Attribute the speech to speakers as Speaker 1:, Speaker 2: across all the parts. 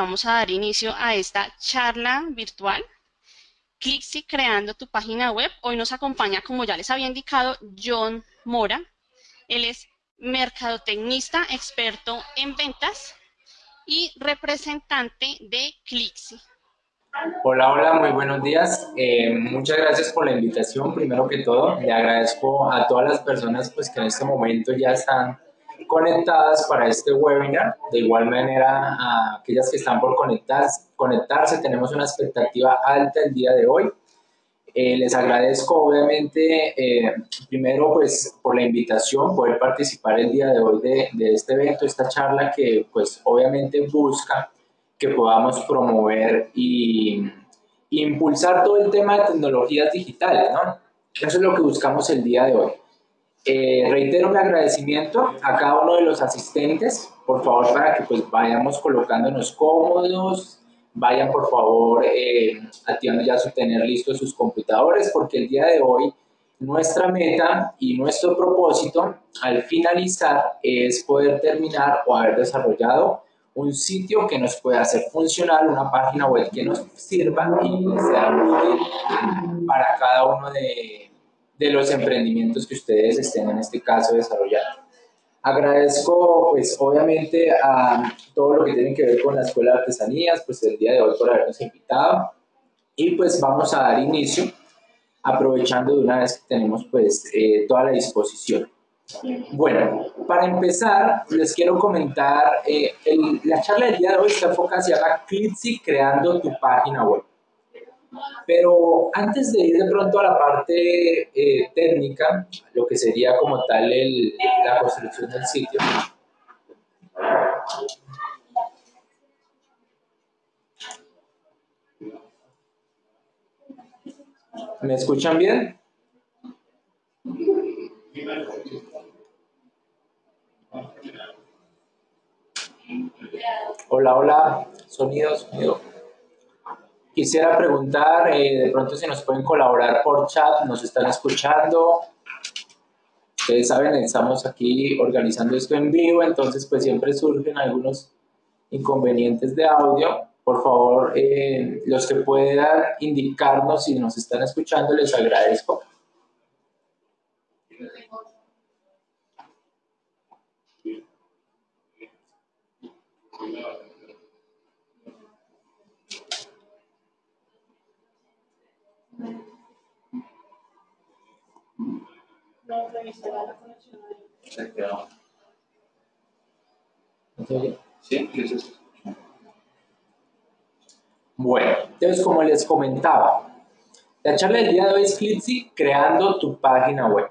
Speaker 1: vamos a dar inicio a esta charla virtual. Clixi creando tu página web. Hoy nos acompaña, como ya les había indicado, John Mora. Él es mercadotecnista, experto en ventas y representante de Clixi.
Speaker 2: Hola, hola, muy buenos días. Eh, muchas gracias por la invitación. Primero que todo, le agradezco a todas las personas pues, que en este momento ya están conectadas para este webinar. De igual manera, a aquellas que están por conectarse, conectarse tenemos una expectativa alta el día de hoy. Eh, les agradezco obviamente eh, primero pues por la invitación, poder participar el día de hoy de, de este evento, esta charla que pues obviamente busca que podamos promover y impulsar todo el tema de tecnologías digitales, ¿no? Eso es lo que buscamos el día de hoy. Eh, reitero mi agradecimiento a cada uno de los asistentes, por favor, para que pues vayamos colocándonos cómodos, vayan por favor eh, ya su tener listos sus computadores, porque el día de hoy nuestra meta y nuestro propósito al finalizar es poder terminar o haber desarrollado un sitio que nos pueda hacer funcionar, una página web que nos sirva y sea útil para cada uno de, de los emprendimientos que ustedes estén en este caso desarrollando. Agradezco, pues, obviamente a todo lo que tiene que ver con la Escuela de Artesanías, pues, el día de hoy por habernos invitado. Y, pues, vamos a dar inicio, aprovechando de una vez que tenemos, pues, eh, toda la disposición. Bueno, para empezar, les quiero comentar, eh, la charla del día de hoy está enfocada, se llama Clipsy creando tu página web. Pero antes de ir de pronto a la parte eh, técnica, lo que sería como tal el, la construcción del sitio, ¿Me escuchan bien? Hola, hola, sonido, sonido. Quisiera preguntar, eh, de pronto si nos pueden colaborar por chat, nos están escuchando. Ustedes saben, estamos aquí organizando esto en vivo, entonces pues siempre surgen algunos inconvenientes de audio. Por favor, eh, los que puedan indicarnos si nos están escuchando, les agradezco. Bueno, entonces como les comentaba, la charla del día de hoy es Clipsy creando tu página web.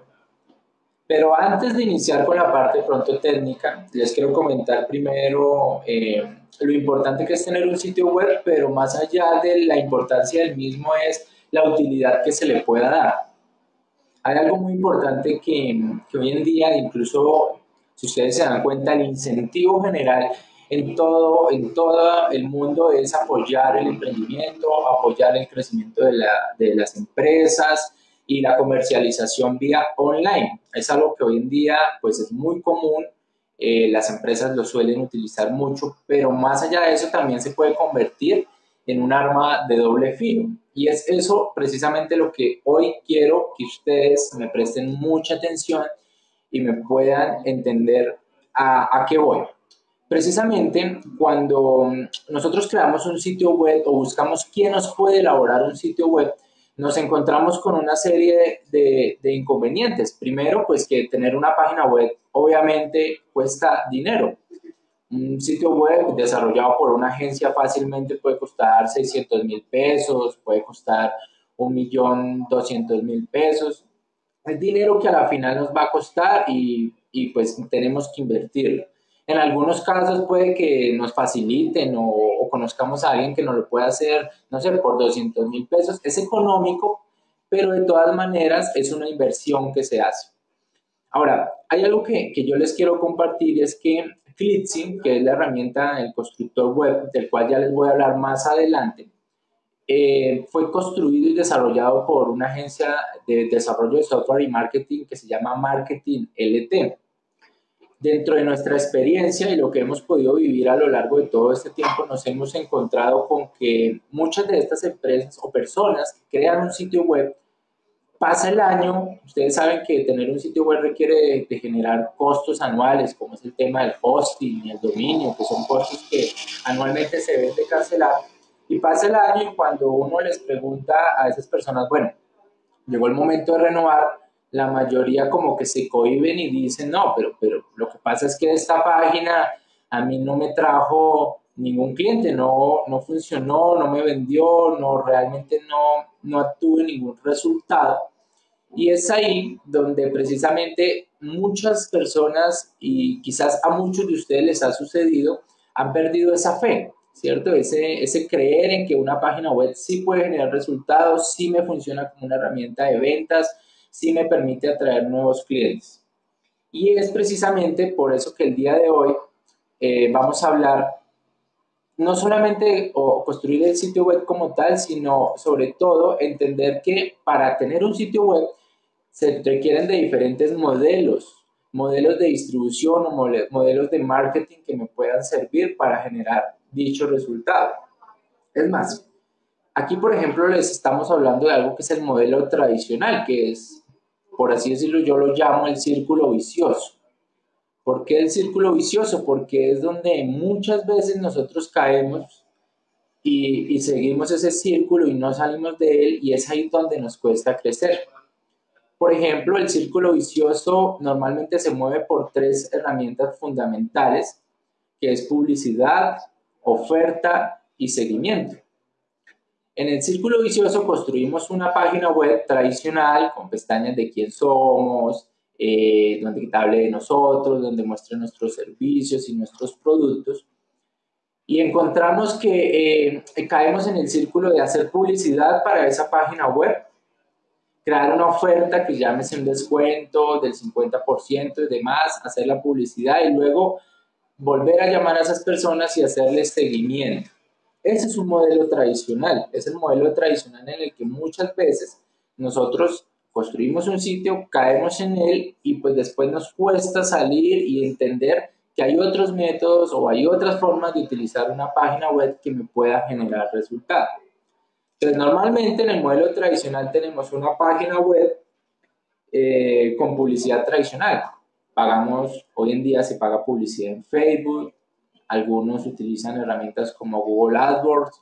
Speaker 2: Pero antes de iniciar con la parte pronto técnica, les quiero comentar primero eh, lo importante que es tener un sitio web, pero más allá de la importancia del mismo es la utilidad que se le pueda dar. Hay algo muy importante que, hoy en día, incluso si ustedes se dan cuenta, el incentivo general en todo, en todo el mundo es apoyar el emprendimiento, apoyar el crecimiento de las empresas, y la comercialización vía online. Es algo que hoy en día pues es muy común, eh, las empresas lo suelen utilizar mucho, pero más allá de eso también se puede convertir en un arma de doble filo. Y es eso precisamente lo que hoy quiero que ustedes me presten mucha atención y me puedan entender a, a qué voy. Precisamente cuando nosotros creamos un sitio web o buscamos quién nos puede elaborar un sitio web, nos encontramos con una serie de, inconvenientes. Primero, pues que tener una página web obviamente cuesta dinero. Un sitio web desarrollado por una agencia fácilmente puede costar 600 mil pesos, puede costar 1.200.000 pesos. Es dinero que a la final nos va a costar y, y pues tenemos que invertirlo. En algunos casos puede que nos faciliten o, conozcamos a alguien que nos lo pueda hacer, no sé, por 200 mil pesos. Es económico, pero de todas maneras es una inversión que se hace. Ahora, hay algo que, que yo les quiero compartir, es que Clitsy, que es la herramienta del constructor web, del cual ya les voy a hablar más adelante, eh, fue construido y desarrollado por una agencia de desarrollo de software y marketing que se llama Marketing LT. dentro de nuestra experiencia y lo que hemos podido vivir a lo largo de todo este tiempo, nos hemos encontrado con que muchas de estas empresas o personas que crean un sitio web, pasa el año, ustedes saben que tener un sitio web requiere de, generar costos anuales, como es el tema del hosting y el dominio, que son costos que anualmente se deben de cancelar. Y pasa el año y cuando uno les pregunta a esas personas, bueno, llegó el momento de renovar, la mayoría como que se cohiben y dicen, no, pero, pero lo que pasa es que esta página a mí no me trajo ningún cliente, no, no funcionó, no me vendió, no realmente no, no tuve ningún resultado. Y es ahí donde precisamente muchas personas, y quizás a muchos de ustedes les ha sucedido, han perdido esa fe, ¿cierto? Ese, ese creer en que una página web sí puede generar resultados, sí me funciona como una herramienta de ventas, sí me permite atraer nuevos clientes. Y es precisamente por eso que el día de hoy eh, vamos a hablar no solamente construir el sitio web como tal, sino sobre todo entender que para tener un sitio web se requieren de diferentes modelos, modelos de distribución o modelos de marketing que me puedan servir para generar dicho resultado. Es más, aquí por ejemplo les estamos hablando de algo que es el modelo tradicional, que es, por así decirlo, yo lo llamo el círculo vicioso. ¿Por qué el círculo vicioso? Porque es donde muchas veces nosotros caemos y, y, seguimos ese círculo y no salimos de él y es ahí donde nos cuesta crecer. Por ejemplo, el círculo vicioso normalmente se mueve por tres herramientas fundamentales, que es publicidad, oferta y seguimiento. En el círculo vicioso construimos una página web tradicional con pestañas de quién somos, eh, donde hable de nosotros, donde muestre nuestros servicios y nuestros productos. Y encontramos que eh, caemos en el círculo de hacer publicidad para esa página web, crear una oferta que llámese un descuento del 50% y demás, hacer la publicidad y luego volver a llamar a esas personas y hacerles seguimiento. Ese es un modelo tradicional, es el modelo tradicional en el que muchas veces nosotros construimos un sitio, caemos en él y pues después nos cuesta salir y entender que hay otros métodos o hay otras formas de utilizar una página web que me pueda generar resultados. Entonces, normalmente en el modelo tradicional tenemos una página web eh, con publicidad tradicional. Pagamos, hoy en día se paga publicidad en Facebook, algunos utilizan herramientas como Google AdWords.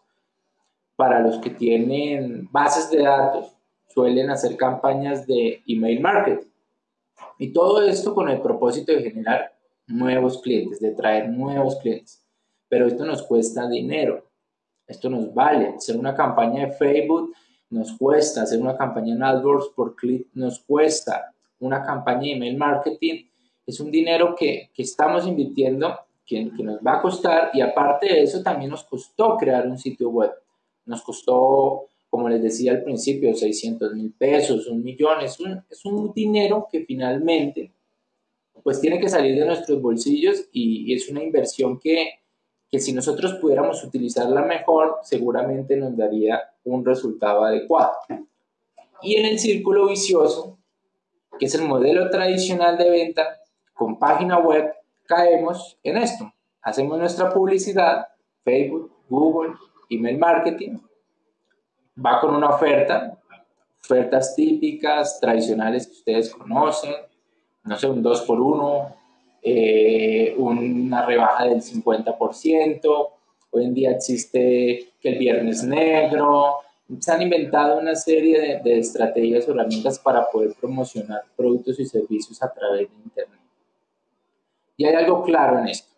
Speaker 2: Para los que tienen bases de datos, suelen hacer campañas de email marketing. Y todo esto con el propósito de generar nuevos clientes, de traer nuevos clientes. Pero esto nos cuesta dinero, esto nos vale. Hacer una campaña de Facebook nos cuesta, hacer una campaña en AdWords por clic nos cuesta, una campaña de email marketing es un dinero que, que estamos invirtiendo, que, que nos va a costar y aparte de eso también nos costó crear un sitio web. Nos costó como les decía al principio, 600 mil pesos, un millón, es un, es un dinero que finalmente pues tiene que salir de nuestros bolsillos y, es una inversión que, que si nosotros pudiéramos utilizarla mejor, seguramente nos daría un resultado adecuado. Y en el círculo vicioso, que es el modelo tradicional de venta con página web, caemos en esto. Hacemos nuestra publicidad, Facebook, Google, email marketing, va con una oferta, ofertas típicas, tradicionales que ustedes conocen, no sé, un 2 por 1 eh, una rebaja del 50%, hoy en día existe que el viernes negro, se han inventado una serie de, de estrategias o herramientas para poder promocionar productos y servicios a través de Internet. Y hay algo claro en esto.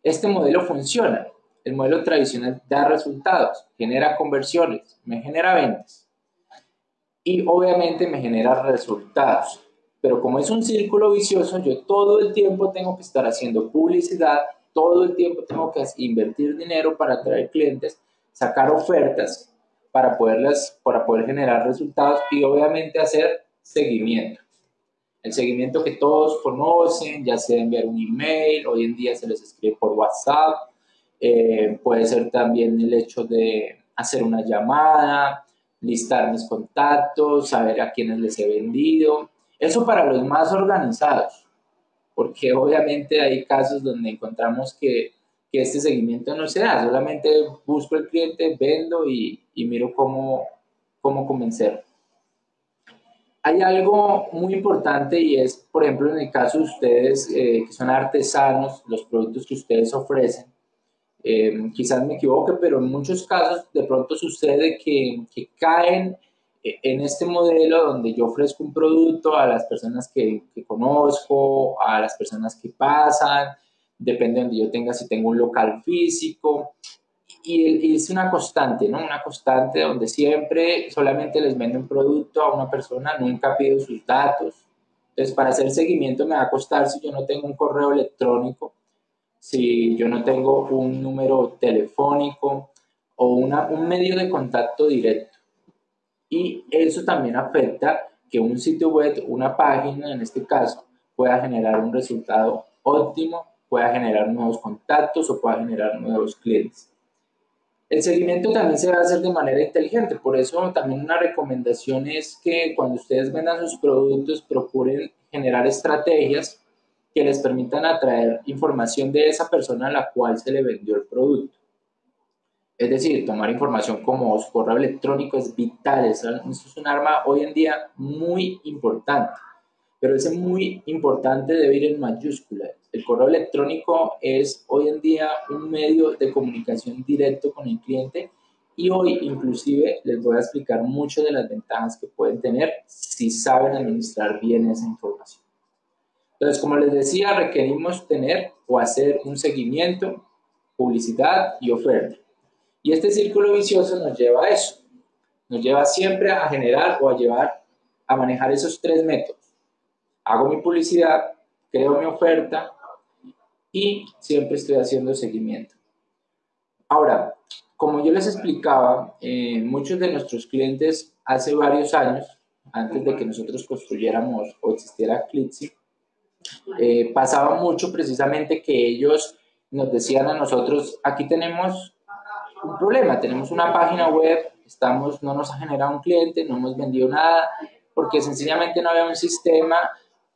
Speaker 2: Este modelo funciona, el modelo tradicional da resultados, genera conversiones, me genera ventas y obviamente me genera resultados. Pero como es un círculo vicioso, yo todo el tiempo tengo que estar haciendo publicidad, todo el tiempo tengo que invertir dinero para atraer clientes, sacar ofertas para, poderlas, para poder generar resultados y obviamente hacer seguimiento. El seguimiento que todos conocen, ya sea enviar un email, hoy en día se les escribe por WhatsApp, eh, puede ser también el hecho de hacer una llamada, listar mis contactos, saber a quiénes les he vendido. Eso para los más organizados. porque obviamente hay casos donde encontramos que, que este seguimiento no se da, solamente busco el cliente, vendo y, miro cómo, cómo convencerlo. Hay algo muy importante y es, por ejemplo, en el caso de ustedes eh, que son artesanos, los productos que ustedes ofrecen, eh, quizás me equivoque, pero en muchos casos de pronto sucede que, que, caen en este modelo donde yo ofrezco un producto a las personas que, que conozco, a las personas que pasan, depende de donde yo tenga, si tengo un local físico, y, es una constante, ¿no? Una constante donde siempre solamente les vendo un producto a una persona, nunca pido sus datos. Entonces, para hacer seguimiento me va a costar si yo no tengo un correo electrónico, si yo no tengo un número telefónico o una, un medio de contacto directo. Y eso también afecta que un sitio web, una página en este caso, pueda generar un resultado óptimo, pueda generar nuevos contactos o pueda generar nuevos clientes. El seguimiento también se va a hacer de manera inteligente, por eso también una recomendación es que cuando ustedes vendan sus productos procuren generar estrategias que les permitan atraer información de esa persona a la cual se le vendió el producto. Es decir, tomar información como su correo electrónico es vital, eso es un arma hoy en día muy importante, pero ese muy importante debe ir en mayúsculas el correo electrónico es hoy en día un medio de comunicación directo con el cliente y hoy inclusive les voy a explicar muchas de las ventajas que pueden tener si saben administrar bien esa información. Entonces, como les decía, requerimos tener o hacer un seguimiento, publicidad y oferta. Y este círculo vicioso nos lleva a eso. Nos lleva siempre a generar o a llevar a manejar esos tres métodos. Hago mi publicidad, creo mi oferta y siempre estoy haciendo seguimiento. Ahora, como yo les explicaba, eh, muchos de nuestros clientes hace varios años, antes de que nosotros construyéramos o existiera Clitzy, eh, pasaba mucho precisamente que ellos nos decían a nosotros, aquí tenemos un problema, tenemos una página web, estamos, no nos ha generado un cliente, no hemos vendido nada, porque sencillamente no había un sistema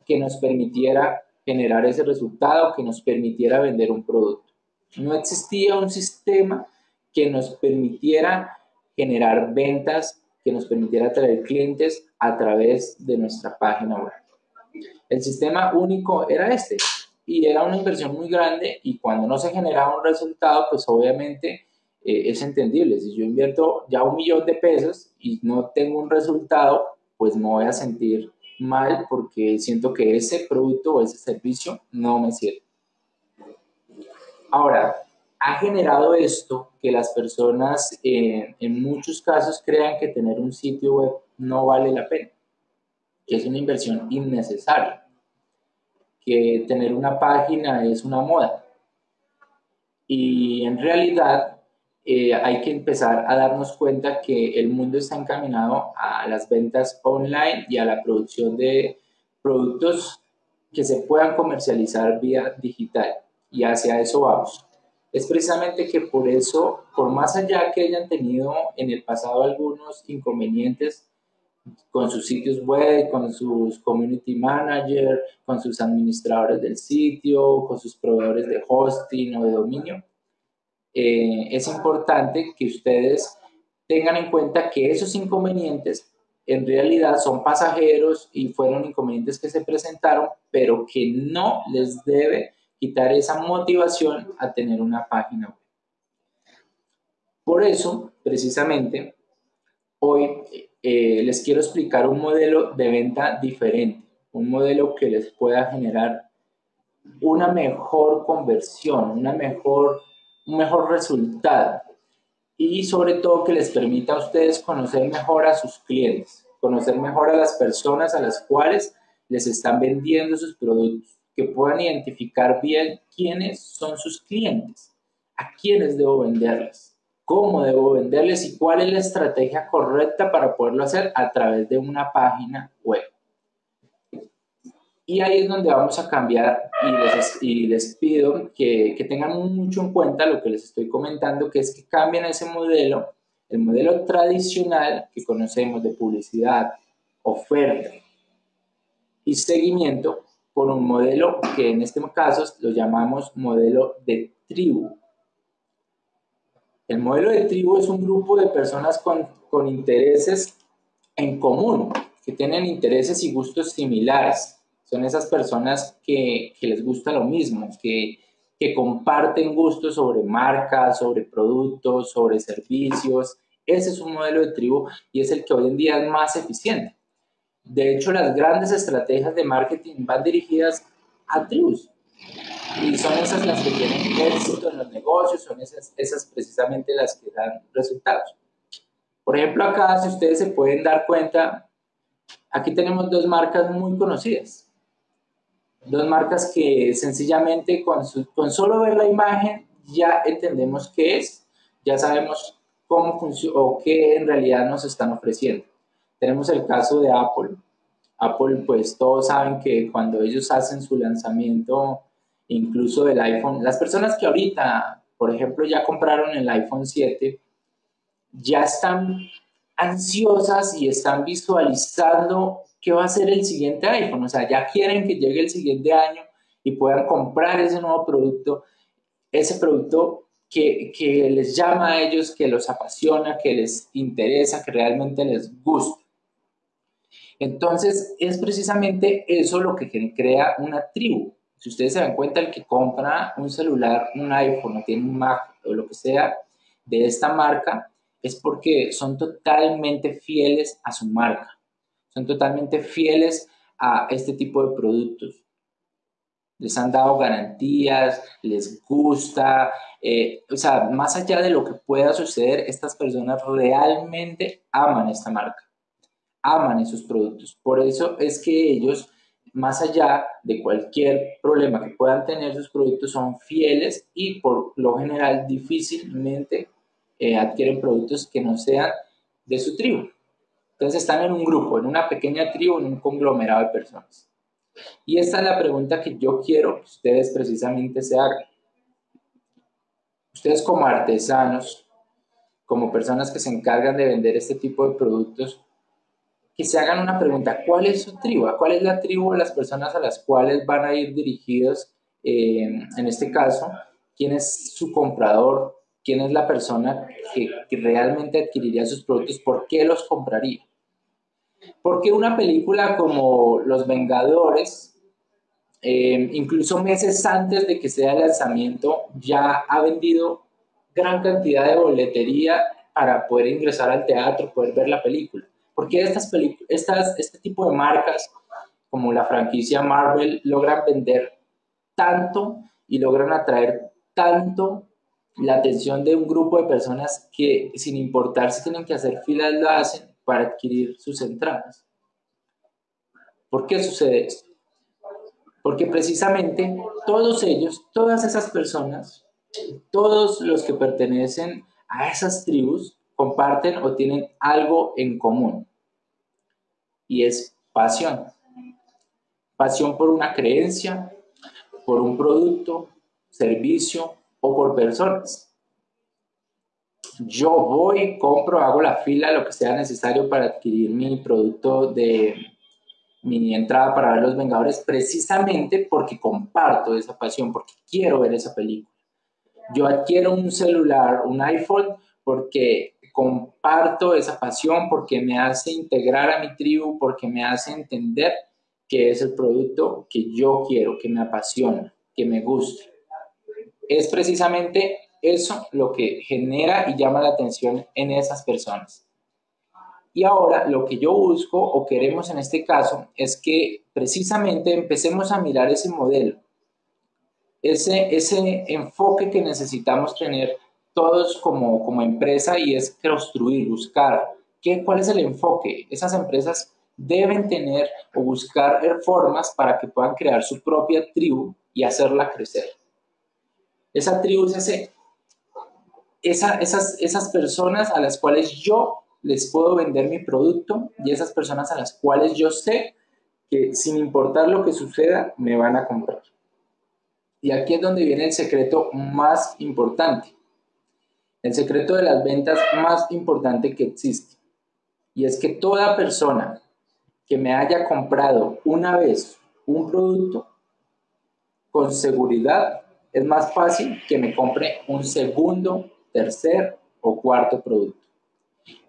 Speaker 2: que nos permitiera generar ese resultado que nos permitiera vender un producto. No existía un sistema que nos permitiera generar ventas, que nos permitiera atraer clientes a través de nuestra página web. El sistema único era este y era una inversión muy grande y cuando no se generaba un resultado, pues obviamente eh, es entendible. Si yo invierto ya un millón de pesos y no tengo un resultado, pues me voy a sentir mal porque siento que ese producto o ese servicio no me sirve. Ahora, ha generado esto que las personas eh, en muchos casos crean que tener un sitio web no vale la pena, que es una inversión innecesaria, que tener una página es una moda. Y en realidad eh, hay que empezar a darnos cuenta que el mundo está encaminado a las ventas online y a la producción de productos que se puedan comercializar vía digital y hacia eso vamos. Es precisamente que por eso, por más allá que hayan tenido en el pasado algunos inconvenientes con sus sitios web, con sus community manager, con sus administradores del sitio, con sus proveedores de hosting o de dominio, eh, es importante que ustedes tengan en cuenta que esos inconvenientes en realidad son pasajeros y fueron inconvenientes que se presentaron, pero que no les debe quitar esa motivación a tener una página web. Por eso, precisamente, hoy eh, les quiero explicar un modelo de venta diferente, un modelo que les pueda generar una mejor conversión, una mejor un mejor resultado. Y sobre todo que les permita a ustedes conocer mejor a sus clientes, conocer mejor a las personas a las cuales les están vendiendo sus productos, que puedan identificar bien quiénes son sus clientes, a quiénes debo venderles, cómo debo venderles y cuál es la estrategia correcta para poderlo hacer a través de una página web. Y ahí es donde vamos a cambiar y les, pido que, que, tengan mucho en cuenta lo que les estoy comentando, que es que cambien ese modelo, el modelo tradicional que conocemos de publicidad, oferta y seguimiento por un modelo que en este caso lo llamamos modelo de tribu. El modelo de tribu es un grupo de personas con, intereses en común, que tienen intereses y gustos similares. Son esas personas que, que les gusta lo mismo, que, que comparten gustos sobre marcas, sobre productos, sobre servicios. Ese es un modelo de tribu y es el que hoy en día es más eficiente. De hecho, las grandes estrategias de marketing van dirigidas a tribus. Y son esas las que tienen éxito en los negocios, son esas, esas precisamente las que dan resultados. Por ejemplo, acá, si ustedes se pueden dar cuenta, aquí tenemos dos marcas muy conocidas. Dos marcas que sencillamente con, con solo ver la imagen ya entendemos qué es, ya sabemos cómo funciona o qué en realidad nos están ofreciendo. Tenemos el caso de Apple. Apple, pues todos saben que cuando ellos hacen su lanzamiento, incluso del iPhone, las personas que ahorita, por ejemplo, ya compraron el iPhone 7, ya están ansiosas y están visualizando qué va a ser el siguiente iPhone. O sea, ya quieren que llegue el siguiente año y puedan comprar ese nuevo producto, ese producto que, que les llama a ellos, que los apasiona, que les interesa, que realmente les gusta. Entonces, es precisamente eso lo que crea una tribu. Si ustedes se dan cuenta, el que compra un celular, un iPhone, o tiene un Mac o lo que sea de esta marca, es porque son totalmente fieles a su marca. Son totalmente fieles a este tipo de productos. Les han dado garantías, les gusta, eh, o sea, más allá de lo que pueda suceder, estas personas realmente aman esta marca aman esos productos. Por eso es que ellos, más allá de cualquier problema que puedan tener sus productos, son fieles y por lo general difícilmente eh, adquieren productos que no sean de su tribu. Entonces están en un grupo, en una pequeña tribu, en un conglomerado de personas. Y esta es la pregunta que yo quiero que ustedes precisamente se hagan. Ustedes como artesanos, como personas que se encargan de vender este tipo de productos, que se hagan una pregunta, ¿cuál es su tribu? ¿Cuál es la tribu de las personas a las cuales van a ir dirigidos? Eh, en este caso, ¿quién es su comprador? ¿Quién es la persona que, realmente adquiriría sus productos? ¿Por qué los compraría? Porque una película como Los Vengadores, eh, incluso meses antes de que sea el lanzamiento, ya ha vendido gran cantidad de boletería para poder ingresar al teatro, poder ver la película. Porque estas estas, este tipo de marcas, como la franquicia Marvel, logran vender tanto y logran atraer tanto la atención de un grupo de personas que sin importar si tienen que hacer filas lo hacen para adquirir sus entradas. ¿Por qué sucede esto? Porque precisamente todos ellos, todas esas personas, todos los que pertenecen a esas tribus, comparten o tienen algo en común. Y es pasión. Pasión por una creencia, por un producto, servicio o por personas. Yo voy, compro, hago la fila, lo que sea necesario para adquirir mi producto de mi entrada para ver Los Vengadores, precisamente porque comparto esa pasión, porque quiero ver esa película. Yo adquiero un celular, un iPhone, porque comparto esa pasión, porque me hace integrar a mi tribu, porque me hace entender que es el producto que yo quiero, que me apasiona, que me gusta. Es precisamente eso lo que genera y llama la atención en esas personas. Y ahora lo que yo busco o queremos en este caso es que precisamente empecemos a mirar ese modelo, ese, ese enfoque que necesitamos tener todos como, como empresa y es construir, buscar qué, cuál es el enfoque. Esas empresas deben tener o buscar formas para que puedan crear su propia tribu y hacerla crecer. Esa tribu es ese, esa, esas, esas personas a las cuales yo les puedo vender mi producto y esas personas a las cuales yo sé que sin importar lo que suceda, me van a comprar. Y aquí es donde viene el secreto más importante el secreto de las ventas más importante que existe. Y es que toda persona que me haya comprado una vez un producto con seguridad, es más fácil que me compre un segundo, tercer o cuarto producto.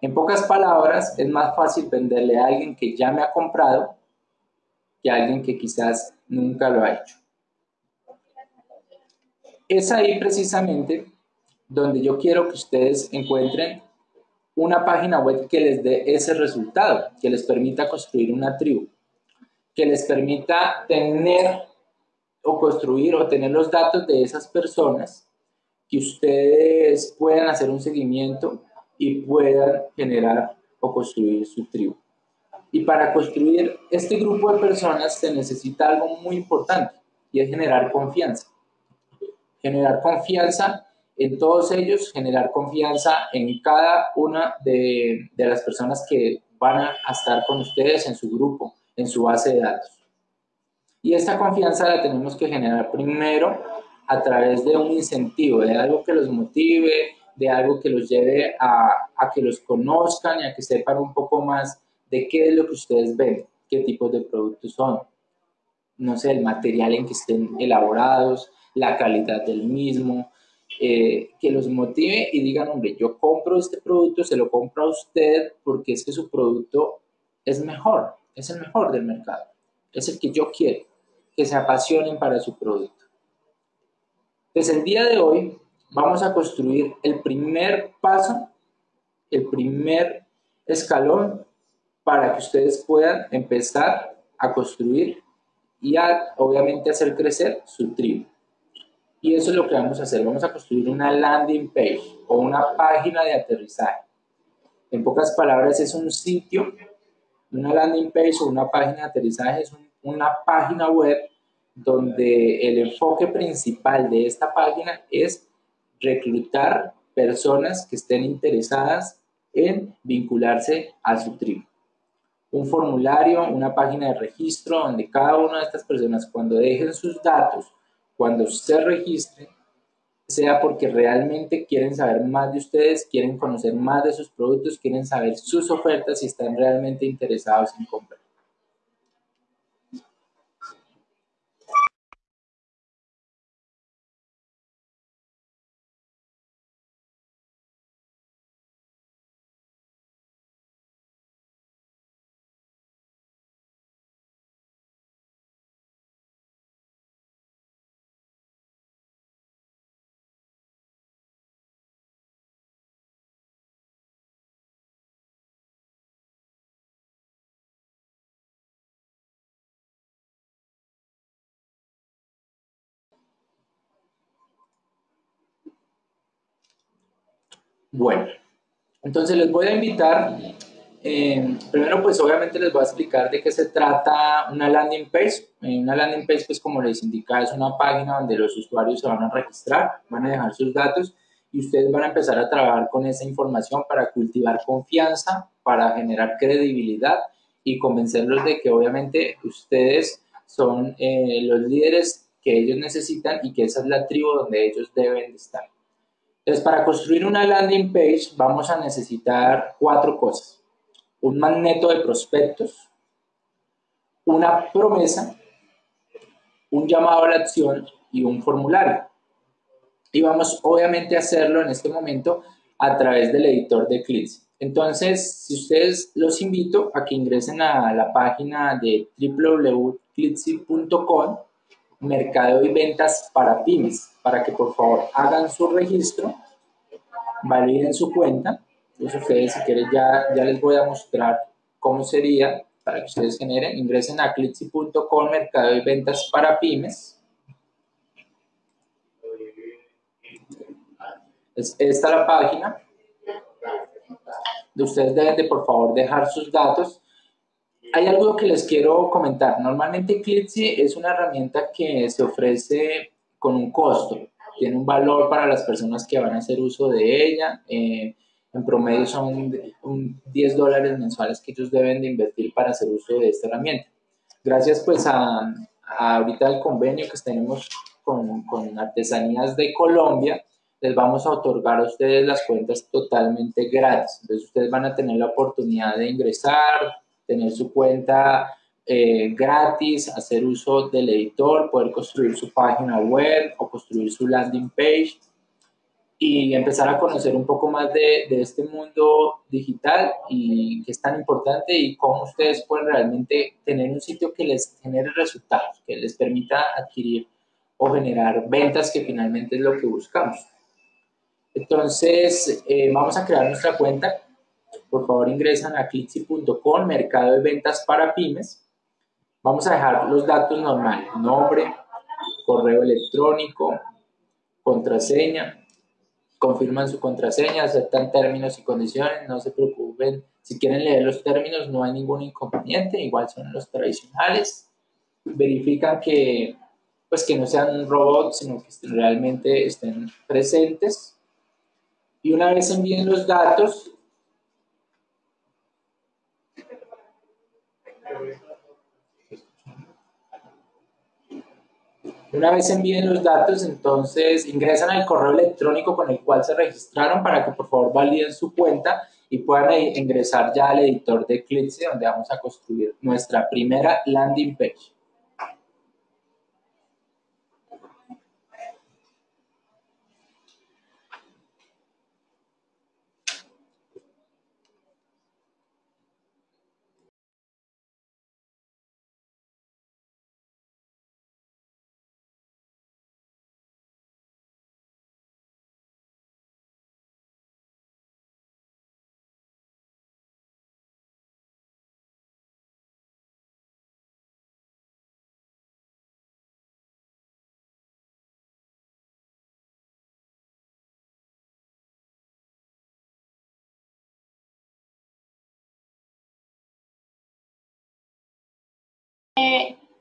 Speaker 2: En pocas palabras, es más fácil venderle a alguien que ya me ha comprado que a alguien que quizás nunca lo ha hecho. Es ahí precisamente donde yo quiero que ustedes encuentren una página web que les dé ese resultado, que les permita construir una tribu, que les permita tener o construir o tener los datos de esas personas, que ustedes puedan hacer un seguimiento y puedan generar o construir su tribu. Y para construir este grupo de personas se necesita algo muy importante y es generar confianza. Generar confianza en todos ellos, generar confianza en cada una de, de las personas que van a estar con ustedes en su grupo, en su base de datos. Y esta confianza la tenemos que generar primero a través de un incentivo, de algo que los motive, de algo que los lleve a, a, que los conozcan y a que sepan un poco más de qué es lo que ustedes ven, qué tipos de productos son, no sé, el material en que estén elaborados, la calidad del mismo, eh, que los motive y digan, hombre, yo compro este producto, se lo compro a usted porque es que su producto es mejor, es el mejor del mercado, es el que yo quiero, que se apasionen para su producto. Pues el día de hoy vamos a construir el primer paso, el primer escalón para que ustedes puedan empezar a construir y obviamente hacer crecer su tribu. Y eso es lo que vamos a hacer. Vamos a construir una landing page o una página de aterrizaje. En pocas palabras, es un sitio, una landing page o una página de aterrizaje es una página web donde el enfoque principal de esta página es reclutar personas que estén interesadas en vincularse a su tribu. Un formulario, una página de registro donde cada una de estas personas cuando dejen sus datos cuando se registren, sea porque realmente quieren saber más de ustedes, quieren conocer más de sus productos, quieren saber sus ofertas y están realmente interesados en comprar. Bueno, entonces les voy a invitar, eh, primero pues obviamente les voy a explicar de qué se trata una landing page. Eh, una landing page pues como les indica es una página donde los usuarios se van a registrar, van a dejar sus datos y ustedes van a empezar a trabajar con esa información para cultivar confianza, para generar credibilidad y convencerlos de que obviamente ustedes son eh, los líderes que ellos necesitan y que esa es la tribu donde ellos deben de estar. Entonces, para construir una landing page vamos a necesitar cuatro cosas. Un magneto de prospectos, una promesa, un llamado a la acción y un formulario. Y vamos obviamente a hacerlo en este momento a través del editor de clics. Entonces, si ustedes los invito a que ingresen a la página de www.clitsy.com mercado y ventas para pymes, para que por favor hagan su registro, validen su cuenta. Entonces ustedes si quieren ya, ya les voy a mostrar cómo sería para que ustedes generen. Ingresen a clitsy.com mercado y ventas para pymes. Es esta la página. De ustedes deben de por favor dejar sus datos hay algo que les quiero comentar. Normalmente Clitsy es una herramienta que se ofrece con un costo, tiene un valor para las personas que van a hacer uso de ella. Eh, en promedio son 10 dólares mensuales que ellos deben de invertir para hacer uso de esta herramienta. Gracias pues a, ahorita el convenio que tenemos con, con Artesanías de Colombia, les vamos a otorgar a ustedes las cuentas totalmente gratis. Entonces ustedes van a tener la oportunidad de ingresar, tener su cuenta eh, gratis, hacer uso del editor, poder construir su página web o construir su landing page y empezar a conocer un poco más de, de, este mundo digital y que es tan importante y cómo ustedes pueden realmente tener un sitio que les genere resultados, que les permita adquirir o generar ventas que finalmente es lo que buscamos. Entonces, eh, vamos a crear nuestra cuenta. Por favor, ingresan a clixy.com, mercado de ventas para pymes. Vamos a dejar los datos normales, nombre, correo electrónico, contraseña, confirman su contraseña, aceptan términos y condiciones, no se preocupen. Si quieren leer los términos, no hay ningún inconveniente, igual son los tradicionales. Verifican que, pues, que no sean robots, sino que realmente estén presentes. Y una vez envíen los datos, Una vez envíen los datos, entonces ingresan al correo electrónico con el cual se registraron para que por favor validen su cuenta y puedan ingresar ya al editor de Eclipse donde vamos a construir nuestra primera landing page.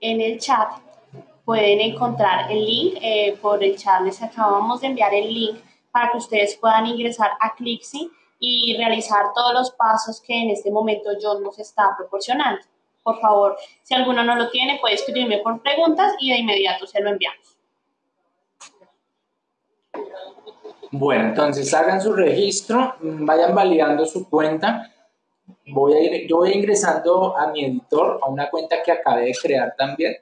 Speaker 1: En el chat pueden encontrar el link. Eh, por el chat les acabamos de enviar el link para que ustedes puedan ingresar a Clixy y realizar todos los pasos que en este momento John nos está proporcionando. Por favor, si alguno no lo tiene, puede escribirme por preguntas y de inmediato se lo enviamos.
Speaker 2: Bueno, entonces hagan su registro, vayan validando su cuenta voy a ir, yo voy ingresando a mi editor, a una cuenta que acabé de crear también,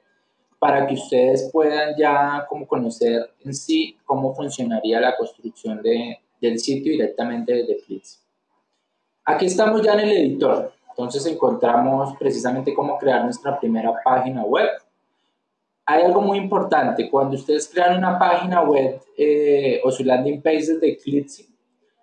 Speaker 2: para que ustedes puedan ya como conocer en sí cómo funcionaría la construcción de, del sitio directamente desde Flix. Aquí estamos ya en el editor, entonces encontramos precisamente cómo crear nuestra primera página web. Hay algo muy importante, cuando ustedes crean una página web eh, o su landing page desde Clitsy,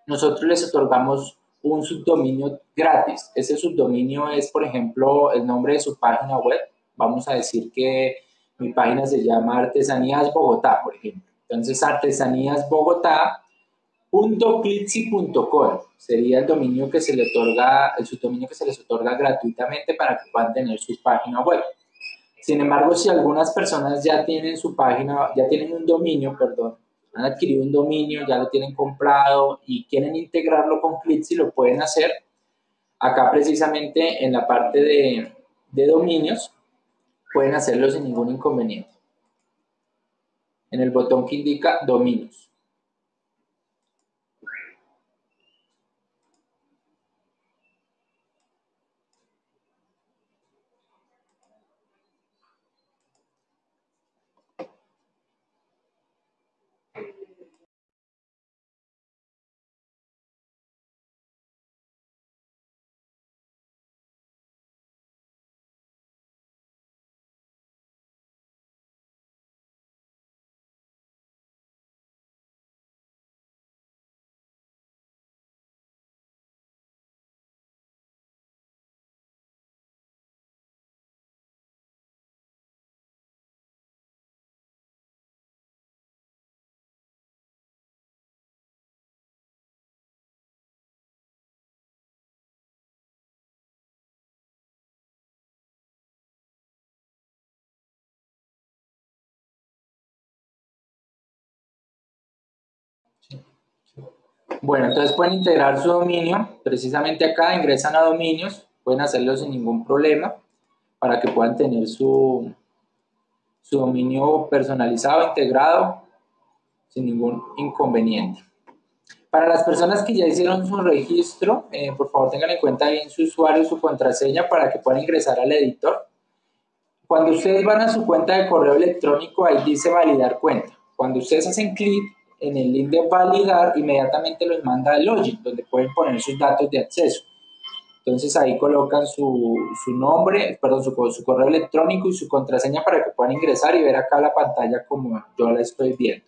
Speaker 2: nosotros les otorgamos un subdominio gratis. Ese subdominio es, por ejemplo, el nombre de su página web. Vamos a decir que mi página se llama Artesanías Bogotá, por ejemplo. Entonces, artesaníasbogotá.clitsy.com sería el dominio que se le otorga, el subdominio que se les otorga gratuitamente para que puedan tener su página web. Sin embargo, si algunas personas ya tienen su página, ya tienen un dominio, perdón, han adquirido un dominio, ya lo tienen comprado y quieren integrarlo con Clitsy, lo pueden hacer. Acá precisamente en la parte de, de dominios, pueden hacerlo sin ningún inconveniente. En el botón que indica dominios. Bueno, entonces pueden integrar su dominio, precisamente acá ingresan a dominios, pueden hacerlo sin ningún problema para que puedan tener su, su dominio personalizado, integrado, sin ningún inconveniente. Para las personas que ya hicieron su registro, eh, por favor tengan en cuenta bien su usuario su contraseña para que puedan ingresar al editor cuando ustedes van a su cuenta de correo electrónico, ahí dice validar cuenta. Cuando ustedes hacen clic en el link de validar, inmediatamente los manda al login, donde pueden poner sus datos de acceso. Entonces ahí colocan su, nombre, perdón, su, su, correo electrónico y su contraseña para que puedan ingresar y ver acá la pantalla como yo la estoy viendo.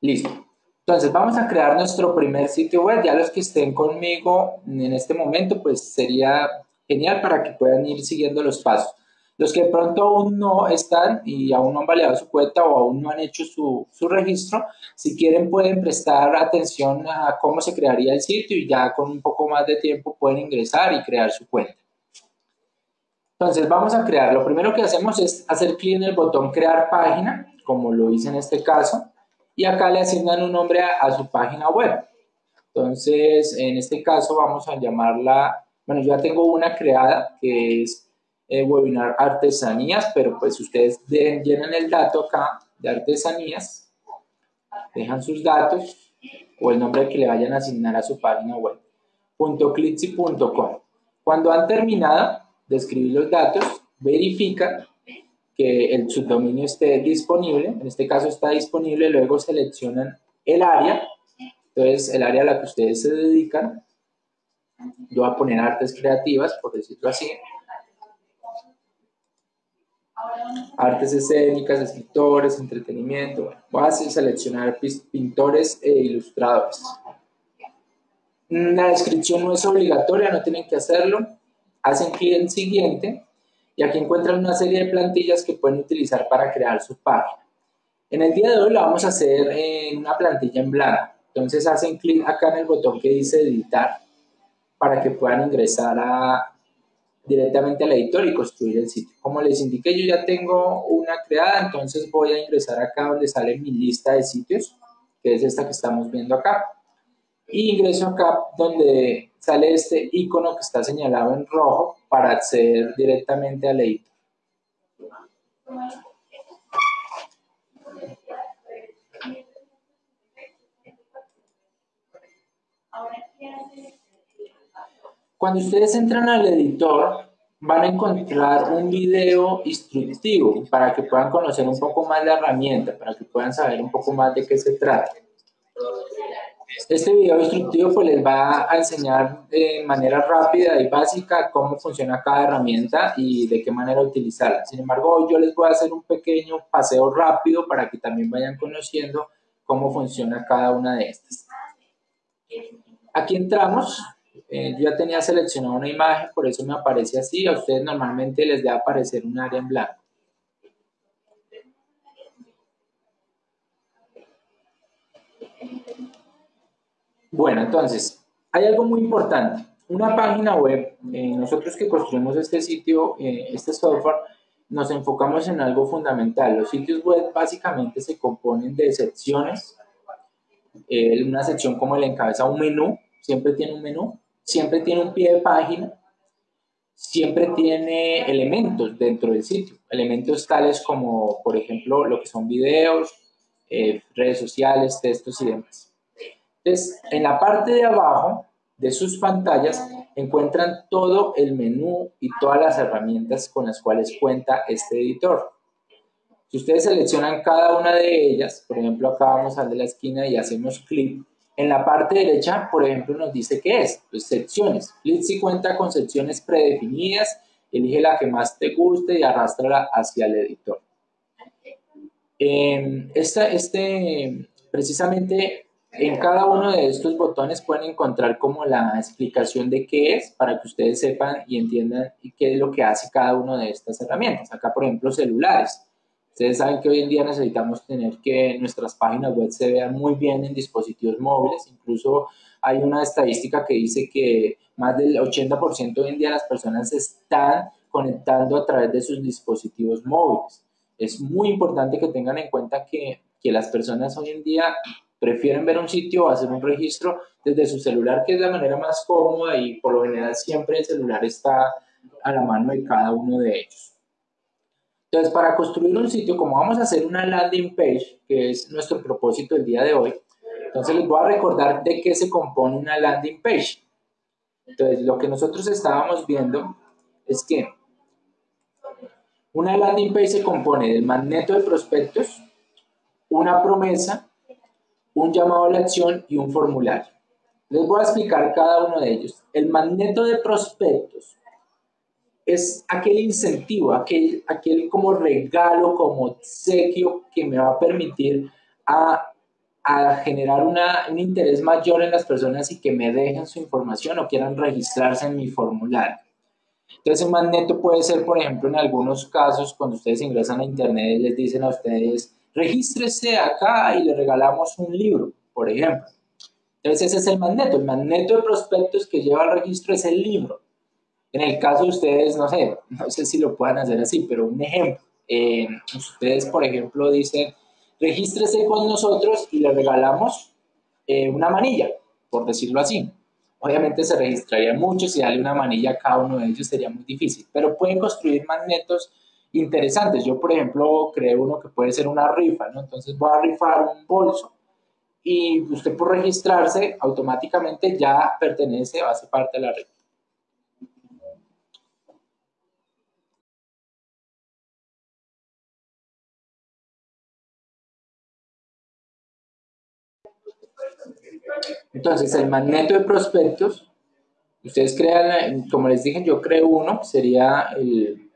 Speaker 2: Listo. Entonces vamos a crear nuestro primer sitio web. Ya los que estén conmigo en este momento, pues sería genial para que puedan ir siguiendo los pasos. Los que de pronto aún no están y aún no han validado su cuenta o aún no han hecho su, registro, si quieren pueden prestar atención a cómo se crearía el sitio y ya con un poco más de tiempo pueden ingresar y crear su cuenta. Entonces vamos a crear. Lo primero que hacemos es hacer clic en el botón crear página, como lo hice en este caso, y acá le asignan un nombre a su página web. Entonces, en este caso vamos a llamarla, bueno, yo ya tengo una creada que es eh, webinar artesanías, pero pues ustedes llenan el dato acá de artesanías, dejan sus datos o el nombre que le vayan a asignar a su página web. .clitzy.com. Cuando han terminado de escribir los datos, verifica que el subdominio esté disponible, en este caso está disponible, luego seleccionan el área, entonces el área a la que ustedes se dedican, yo voy a poner artes creativas, por decirlo así, artes escénicas, escritores, entretenimiento. voy a seleccionar pintores e ilustradores. La descripción no es obligatoria, no tienen que hacerlo. Hacen clic en siguiente y aquí encuentran una serie de plantillas que pueden utilizar para crear su página. En el día de hoy la vamos a hacer en una plantilla en blanco. Entonces hacen clic acá en el botón que dice editar para que puedan ingresar a, directamente al editor y construir el sitio. Como les indiqué, yo ya tengo una creada, entonces voy a ingresar acá donde sale mi lista de sitios, que es esta que estamos viendo acá. Y ingreso acá donde sale este icono que está señalado en rojo para acceder directamente al editor. Ahora, ¿qué cuando ustedes entran al editor, van a encontrar un video instructivo para que puedan conocer un poco más la herramienta, para que puedan saber un poco más de qué se trata. Este video instructivo pues les va a enseñar de manera rápida y básica cómo funciona cada herramienta y de qué manera utilizarla. Sin embargo, yo les voy a hacer un pequeño paseo rápido para que también vayan conociendo cómo funciona cada una de estas. Aquí entramos eh, yo ya tenía seleccionado una imagen, por eso me aparece así. A ustedes normalmente les debe aparecer un área en blanco. Bueno, entonces, hay algo muy importante. Una página web, eh, nosotros que construimos este sitio, eh, este software, nos enfocamos en algo fundamental. Los sitios web básicamente se componen de secciones. una sección como el encabeza un menú, siempre tiene un menú siempre tiene un pie de página, siempre tiene elementos dentro del sitio, elementos tales como, por ejemplo, lo que son videos, eh, redes sociales, textos y demás. Entonces, en la parte de abajo de sus pantallas encuentran todo el menú y todas las herramientas con las cuales cuenta este editor. Si ustedes seleccionan cada una de ellas, por ejemplo, acá vamos al de la esquina y hacemos clic en la parte derecha, por ejemplo, nos dice qué es, pues secciones. Cuenta con secciones predefinidas, elige la que más te guste y arrástrala hacia el editor. esta, este, precisamente en cada uno de estos botones pueden encontrar como la explicación de qué es para que ustedes sepan y entiendan qué es lo que hace cada una de estas herramientas. Acá, por ejemplo, celulares. Ustedes saben que hoy en día necesitamos tener que nuestras páginas web se vean muy bien en dispositivos móviles. Incluso hay una estadística que dice que más del 80% hoy en día las personas están conectando a través de sus dispositivos móviles. Es muy importante que tengan en cuenta que, que las personas hoy en día prefieren ver un sitio o hacer un registro desde su celular, que es la manera más cómoda y por lo general siempre el celular está a la mano de cada uno de ellos. Entonces, para construir un sitio, como vamos a hacer una landing page, que es nuestro propósito el día de hoy, entonces les voy a recordar de qué se compone una landing page. Entonces, lo que nosotros estábamos viendo es que Una landing page se compone del magneto de prospectos, una promesa, un llamado a la acción y un formulario. Les voy a explicar cada uno de ellos. El magneto de prospectos es aquel incentivo, aquel, aquel como regalo, como obsequio que me va a permitir a, a generar una, un interés mayor en las personas y que me dejen su información o quieran registrarse en mi formulario. Entonces, un magneto puede ser, por ejemplo, en algunos casos, cuando ustedes ingresan a Internet, les dicen a ustedes, regístrese acá y le regalamos un libro, por ejemplo. Entonces, ese es el magneto. El magneto de prospectos que lleva al registro es el libro. En el caso de ustedes, no sé, no sé si lo puedan hacer así, pero un ejemplo. Eh, ustedes, por ejemplo, dicen, regístrese con nosotros y le regalamos eh, una manilla, por decirlo así. Obviamente se registraría mucho, si darle una manilla a cada uno de ellos sería muy difícil, pero pueden construir magnetos interesantes. Yo, por ejemplo, creo uno que puede ser una rifa, ¿no? Entonces voy a rifar un bolso y usted por registrarse automáticamente ya pertenece o hace parte de la rifa. Entonces, el magneto de prospectos, ustedes crean, como les dije, yo creo uno, sería el,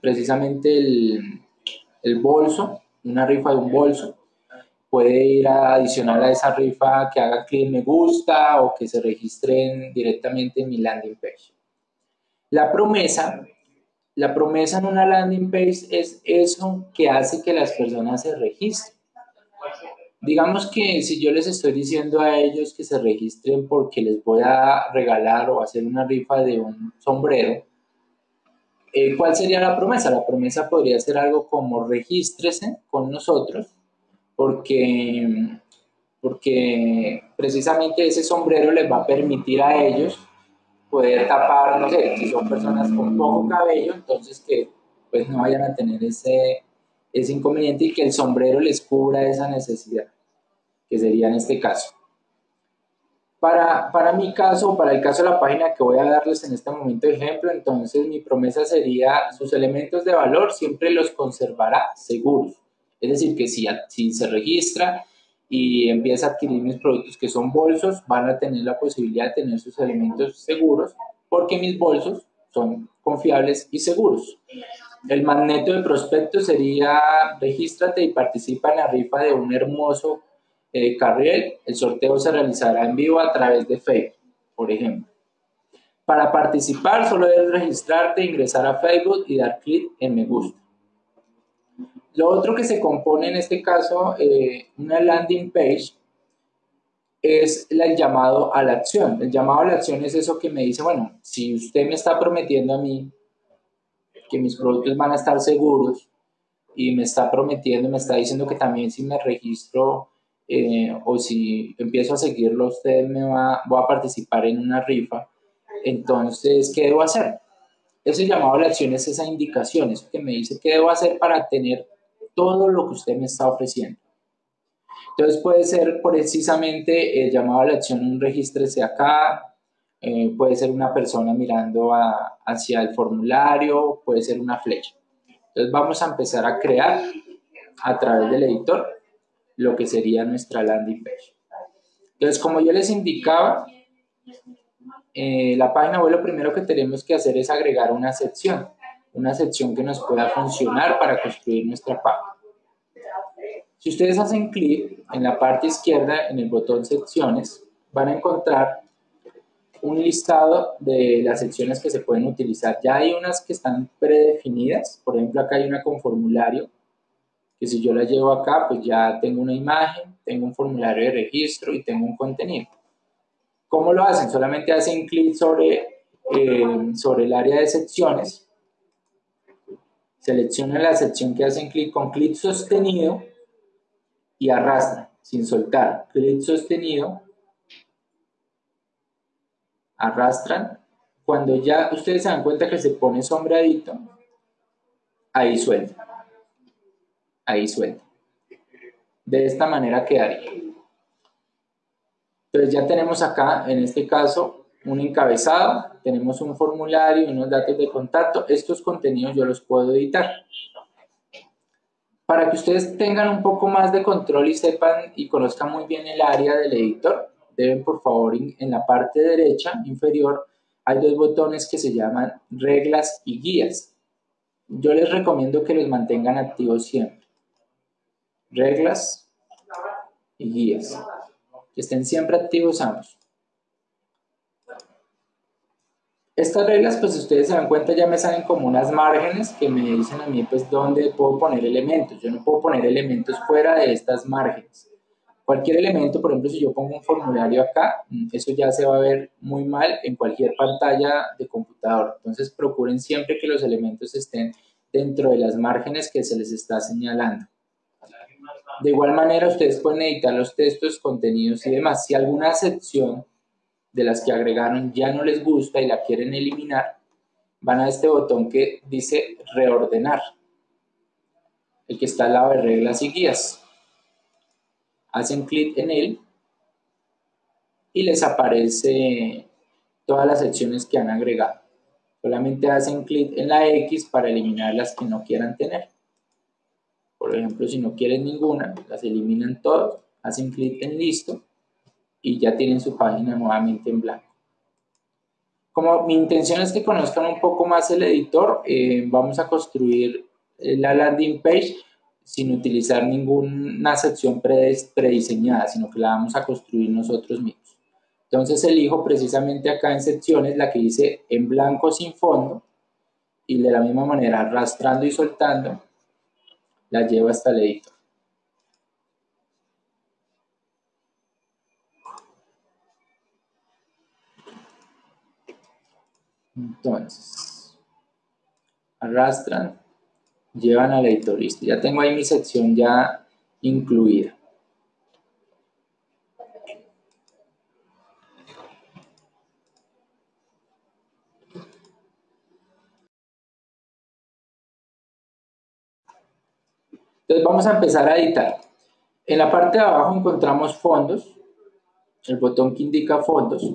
Speaker 2: precisamente el, el bolso, una rifa de un bolso. Puede ir a adicionar a esa rifa que haga clic me gusta o que se registren directamente en mi landing page. La promesa, la promesa en una landing page es eso que hace que las personas se registren. Digamos que si yo les estoy diciendo a ellos que se registren porque les voy a regalar o hacer una rifa de un sombrero, eh, ¿cuál sería la promesa? La promesa podría ser algo como regístrese con nosotros porque, porque precisamente ese sombrero les va a permitir a ellos poder tapar, no sé, si son personas con poco cabello, entonces que pues no vayan a tener ese, ese inconveniente y que el sombrero les cubra esa necesidad que sería en este caso. Para, para mi caso, para el caso de la página que voy a darles en este momento ejemplo, entonces mi promesa sería sus elementos de valor siempre los conservará seguros. Es decir, que si, si se registra y empieza a adquirir mis productos que son bolsos, van a tener la posibilidad de tener sus elementos seguros porque mis bolsos son confiables y seguros. El magneto de prospecto sería regístrate y participa en la rifa de un hermoso eh, Carriel, el sorteo se realizará en vivo a través de Facebook, por ejemplo. Para participar solo debes registrarte, ingresar a Facebook y dar clic en me gusta. Lo otro que se compone en este caso, eh, una landing page, es el llamado a la acción. El llamado a la acción es eso que me dice, bueno, si usted me está prometiendo a mí que mis productos van a estar seguros y me está prometiendo, me está diciendo que también si me registro eh, o si empiezo a seguirlo, usted me va, a participar en una rifa, entonces, ¿qué debo hacer? Ese llamado a la acción es esa indicación, eso que me dice qué debo hacer para tener todo lo que usted me está ofreciendo. Entonces puede ser precisamente el llamado a la acción, un regístrese acá, eh, puede ser una persona mirando hacia el formulario, puede ser una flecha. Entonces vamos a empezar a crear a través del editor lo que sería nuestra landing page. Entonces, como yo les indicaba, eh, la página web lo primero que tenemos que hacer es agregar una sección, una sección que nos pueda funcionar para construir nuestra página. Si ustedes hacen clic en la parte izquierda en el botón secciones, van a encontrar un listado de las secciones que se pueden utilizar. Ya hay unas que están predefinidas, por ejemplo acá hay una con formulario, que si yo la llevo acá, pues ya tengo una imagen, tengo un formulario de registro y tengo un contenido. ¿Cómo lo hacen? Solamente hacen clic sobre, eh, sobre el área de secciones, seleccionan la sección que hacen clic con clic sostenido y arrastran sin soltar. Clic sostenido, arrastran. Cuando ya ustedes se dan cuenta que se pone sombradito, ahí suelta ahí suelta. De esta manera quedaría. Entonces ya tenemos acá, en este caso, un encabezado, tenemos un formulario, unos datos de contacto. Estos contenidos yo los puedo editar. Para que ustedes tengan un poco más de control y sepan y conozcan muy bien el área del editor, deben por favor en la parte derecha inferior hay dos botones que se llaman reglas y guías. Yo les recomiendo que los mantengan activos siempre. Reglas y guías. Que estén siempre activos ambos. Estas reglas, pues ustedes se dan cuenta, ya me salen como unas márgenes que me dicen a mí, pues, dónde puedo poner elementos. Yo no puedo poner elementos fuera de estas márgenes. Cualquier elemento, por ejemplo, si yo pongo un formulario acá, eso ya se va a ver muy mal en cualquier pantalla de computador. Entonces, procuren siempre que los elementos estén dentro de las márgenes que se les está señalando. De igual manera, ustedes pueden editar los textos, contenidos y demás. Si alguna sección de las que agregaron ya no les gusta y la quieren eliminar, van a este botón que dice reordenar, el que está al lado de reglas y guías. Hacen clic en él y les aparece todas las secciones que han agregado. Solamente hacen clic en la X para eliminar las que no quieran tener. Por ejemplo, si no quieren ninguna, las eliminan todas, hacen clic en listo y ya tienen su página nuevamente en blanco. Como mi intención es que conozcan un poco más el editor, eh, vamos a construir la landing page sin utilizar ninguna sección prediseñada, sino que la vamos a construir nosotros mismos. Entonces elijo precisamente acá en secciones la que dice en blanco sin fondo y de la misma manera arrastrando y soltando la llevo hasta el editor. Entonces, arrastran, llevan al editor, listo. Ya tengo ahí mi sección ya incluida. Entonces vamos a empezar a editar. En la parte de abajo encontramos fondos, el botón que indica fondos.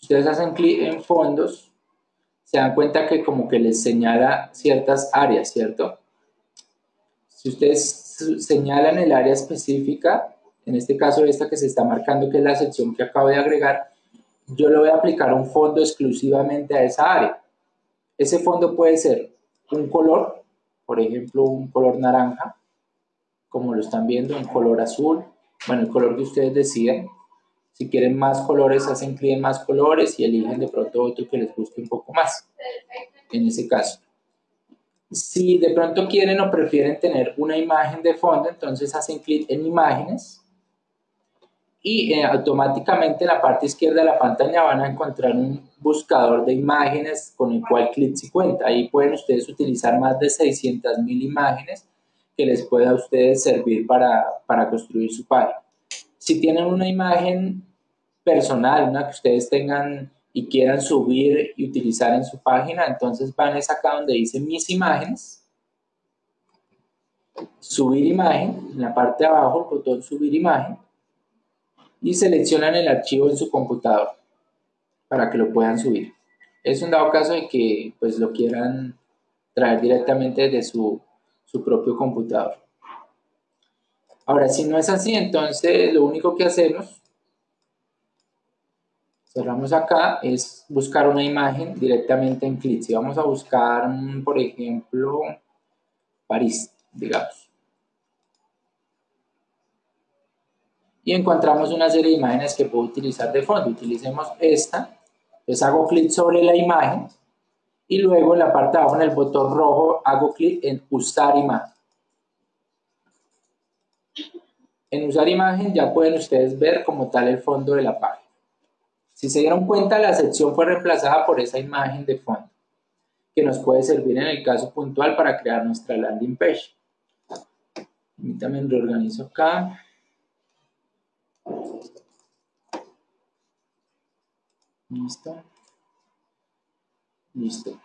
Speaker 2: Ustedes hacen clic en fondos, se dan cuenta que como que les señala ciertas áreas, ¿cierto? Si ustedes señalan el área específica, en este caso esta que se está marcando que es la sección que acabo de agregar, yo le voy a aplicar un fondo exclusivamente a esa área. Ese fondo puede ser un color, por ejemplo un color naranja, como lo están viendo, un color azul, bueno, el color que ustedes decidan. Si quieren más colores, hacen clic en más colores y eligen de pronto otro que les guste un poco más, en ese caso. Si de pronto quieren o prefieren tener una imagen de fondo, entonces hacen clic en imágenes y eh, automáticamente en la parte izquierda de la pantalla van a encontrar un buscador de imágenes con el cual clic si cuenta. Ahí pueden ustedes utilizar más de 600 mil imágenes que les pueda a ustedes servir para, para construir su página. Si tienen una imagen personal, una que ustedes tengan y quieran subir y utilizar en su página, entonces van es acá donde dice mis imágenes, subir imagen, en la parte de abajo el botón subir imagen y seleccionan el archivo en su computador para que lo puedan subir. Es un dado caso de que pues lo quieran traer directamente desde su, su propio computador. Ahora, si no es así, entonces lo único que hacemos cerramos acá, es buscar una imagen directamente en clic. Si vamos a buscar, mm, por ejemplo, París, digamos. Y encontramos una serie de imágenes que puedo utilizar de fondo. Utilicemos esta. Entonces hago clic sobre la imagen y luego en la parte de abajo en el botón rojo hago clic en usar imagen. En usar imagen ya pueden ustedes ver como tal el fondo de la página. Si se dieron cuenta, la sección fue reemplazada por esa imagen de fondo, que nos puede servir en el caso puntual para crear nuestra landing page. También reorganizo acá. Listo. Listo.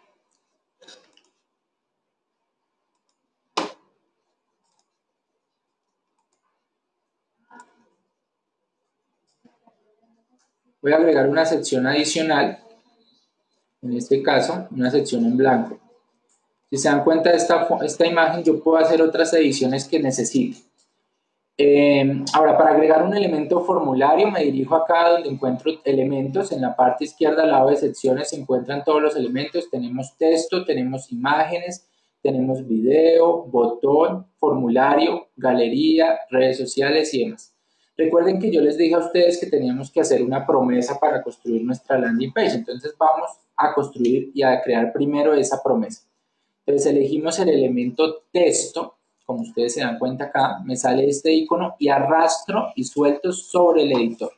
Speaker 2: voy a agregar una sección adicional, en este caso, una sección en blanco. Si se dan cuenta de esta, esta imagen, yo puedo hacer otras ediciones que necesite. Eh, ahora, para agregar un elemento formulario, me dirijo acá donde encuentro elementos. En la parte izquierda, al lado de secciones, se encuentran todos los elementos. Tenemos texto, tenemos imágenes, tenemos video, botón, formulario, galería, redes sociales y demás. Recuerden que yo les dije a ustedes que teníamos que hacer una promesa para construir nuestra landing page. Entonces vamos a construir y a crear primero esa promesa. Entonces elegimos el elemento texto, como ustedes se dan cuenta acá, me sale este icono y arrastro y suelto sobre el editor.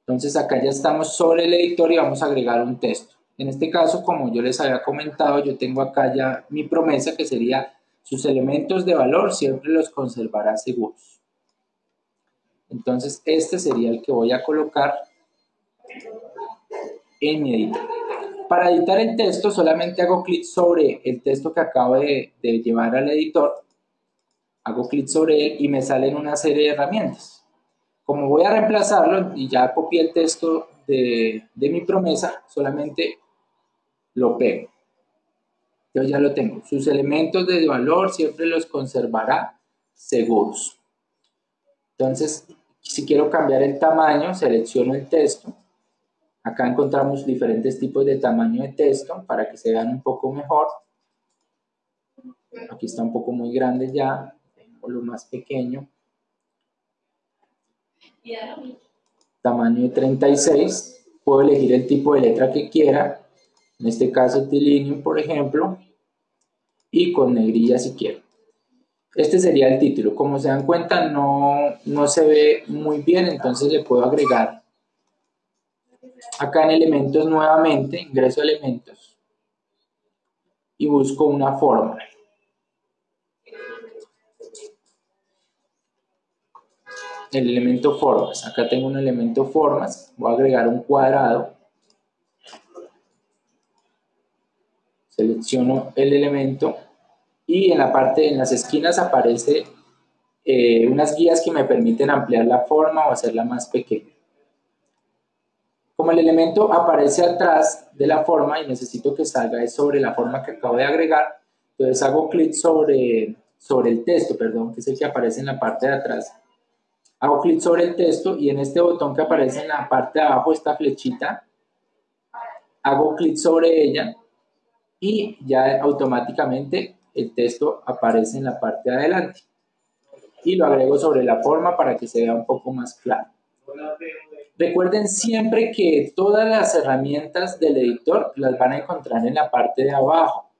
Speaker 2: Entonces acá ya estamos sobre el editor y vamos a agregar un texto. En este caso, como yo les había comentado, yo tengo acá ya mi promesa que sería sus elementos de valor siempre los conservará seguros. Entonces, este sería el que voy a colocar en mi editor. Para editar el texto, solamente hago clic sobre el texto que acabo de, llevar al editor. Hago clic sobre él y me salen una serie de herramientas. Como voy a reemplazarlo y ya copié el texto de, de mi promesa, solamente lo pego. Yo ya lo tengo. Sus elementos de valor siempre los conservará seguros. Entonces, si quiero cambiar el tamaño, selecciono el texto. Acá encontramos diferentes tipos de tamaño de texto para que se vean un poco mejor. Aquí está un poco muy grande ya, lo más pequeño. Tamaño de 36. Puedo elegir el tipo de letra que quiera. En este caso, Tilinium, por ejemplo. Y con negrilla si quiero. Este sería el título. Como se dan cuenta, no, no se ve muy bien, entonces le puedo agregar acá en elementos nuevamente, ingreso elementos y busco una forma. El elemento formas. Acá tengo un elemento formas. Voy a agregar un cuadrado. Selecciono el elemento y en la parte, en las esquinas aparece eh, unas guías que me permiten ampliar la forma o hacerla más pequeña. Como el elemento aparece atrás de la forma y necesito que salga sobre la forma que acabo de agregar, entonces hago clic sobre, sobre el texto, perdón, que es el que aparece en la parte de atrás. Hago clic sobre el texto y en este botón que aparece en la parte de abajo, esta flechita, hago clic sobre ella y ya automáticamente el texto aparece en la parte de adelante. Y lo agrego sobre la forma para que se vea un poco más claro. Recuerden siempre que todas las herramientas del editor las van a encontrar en la parte de abajo.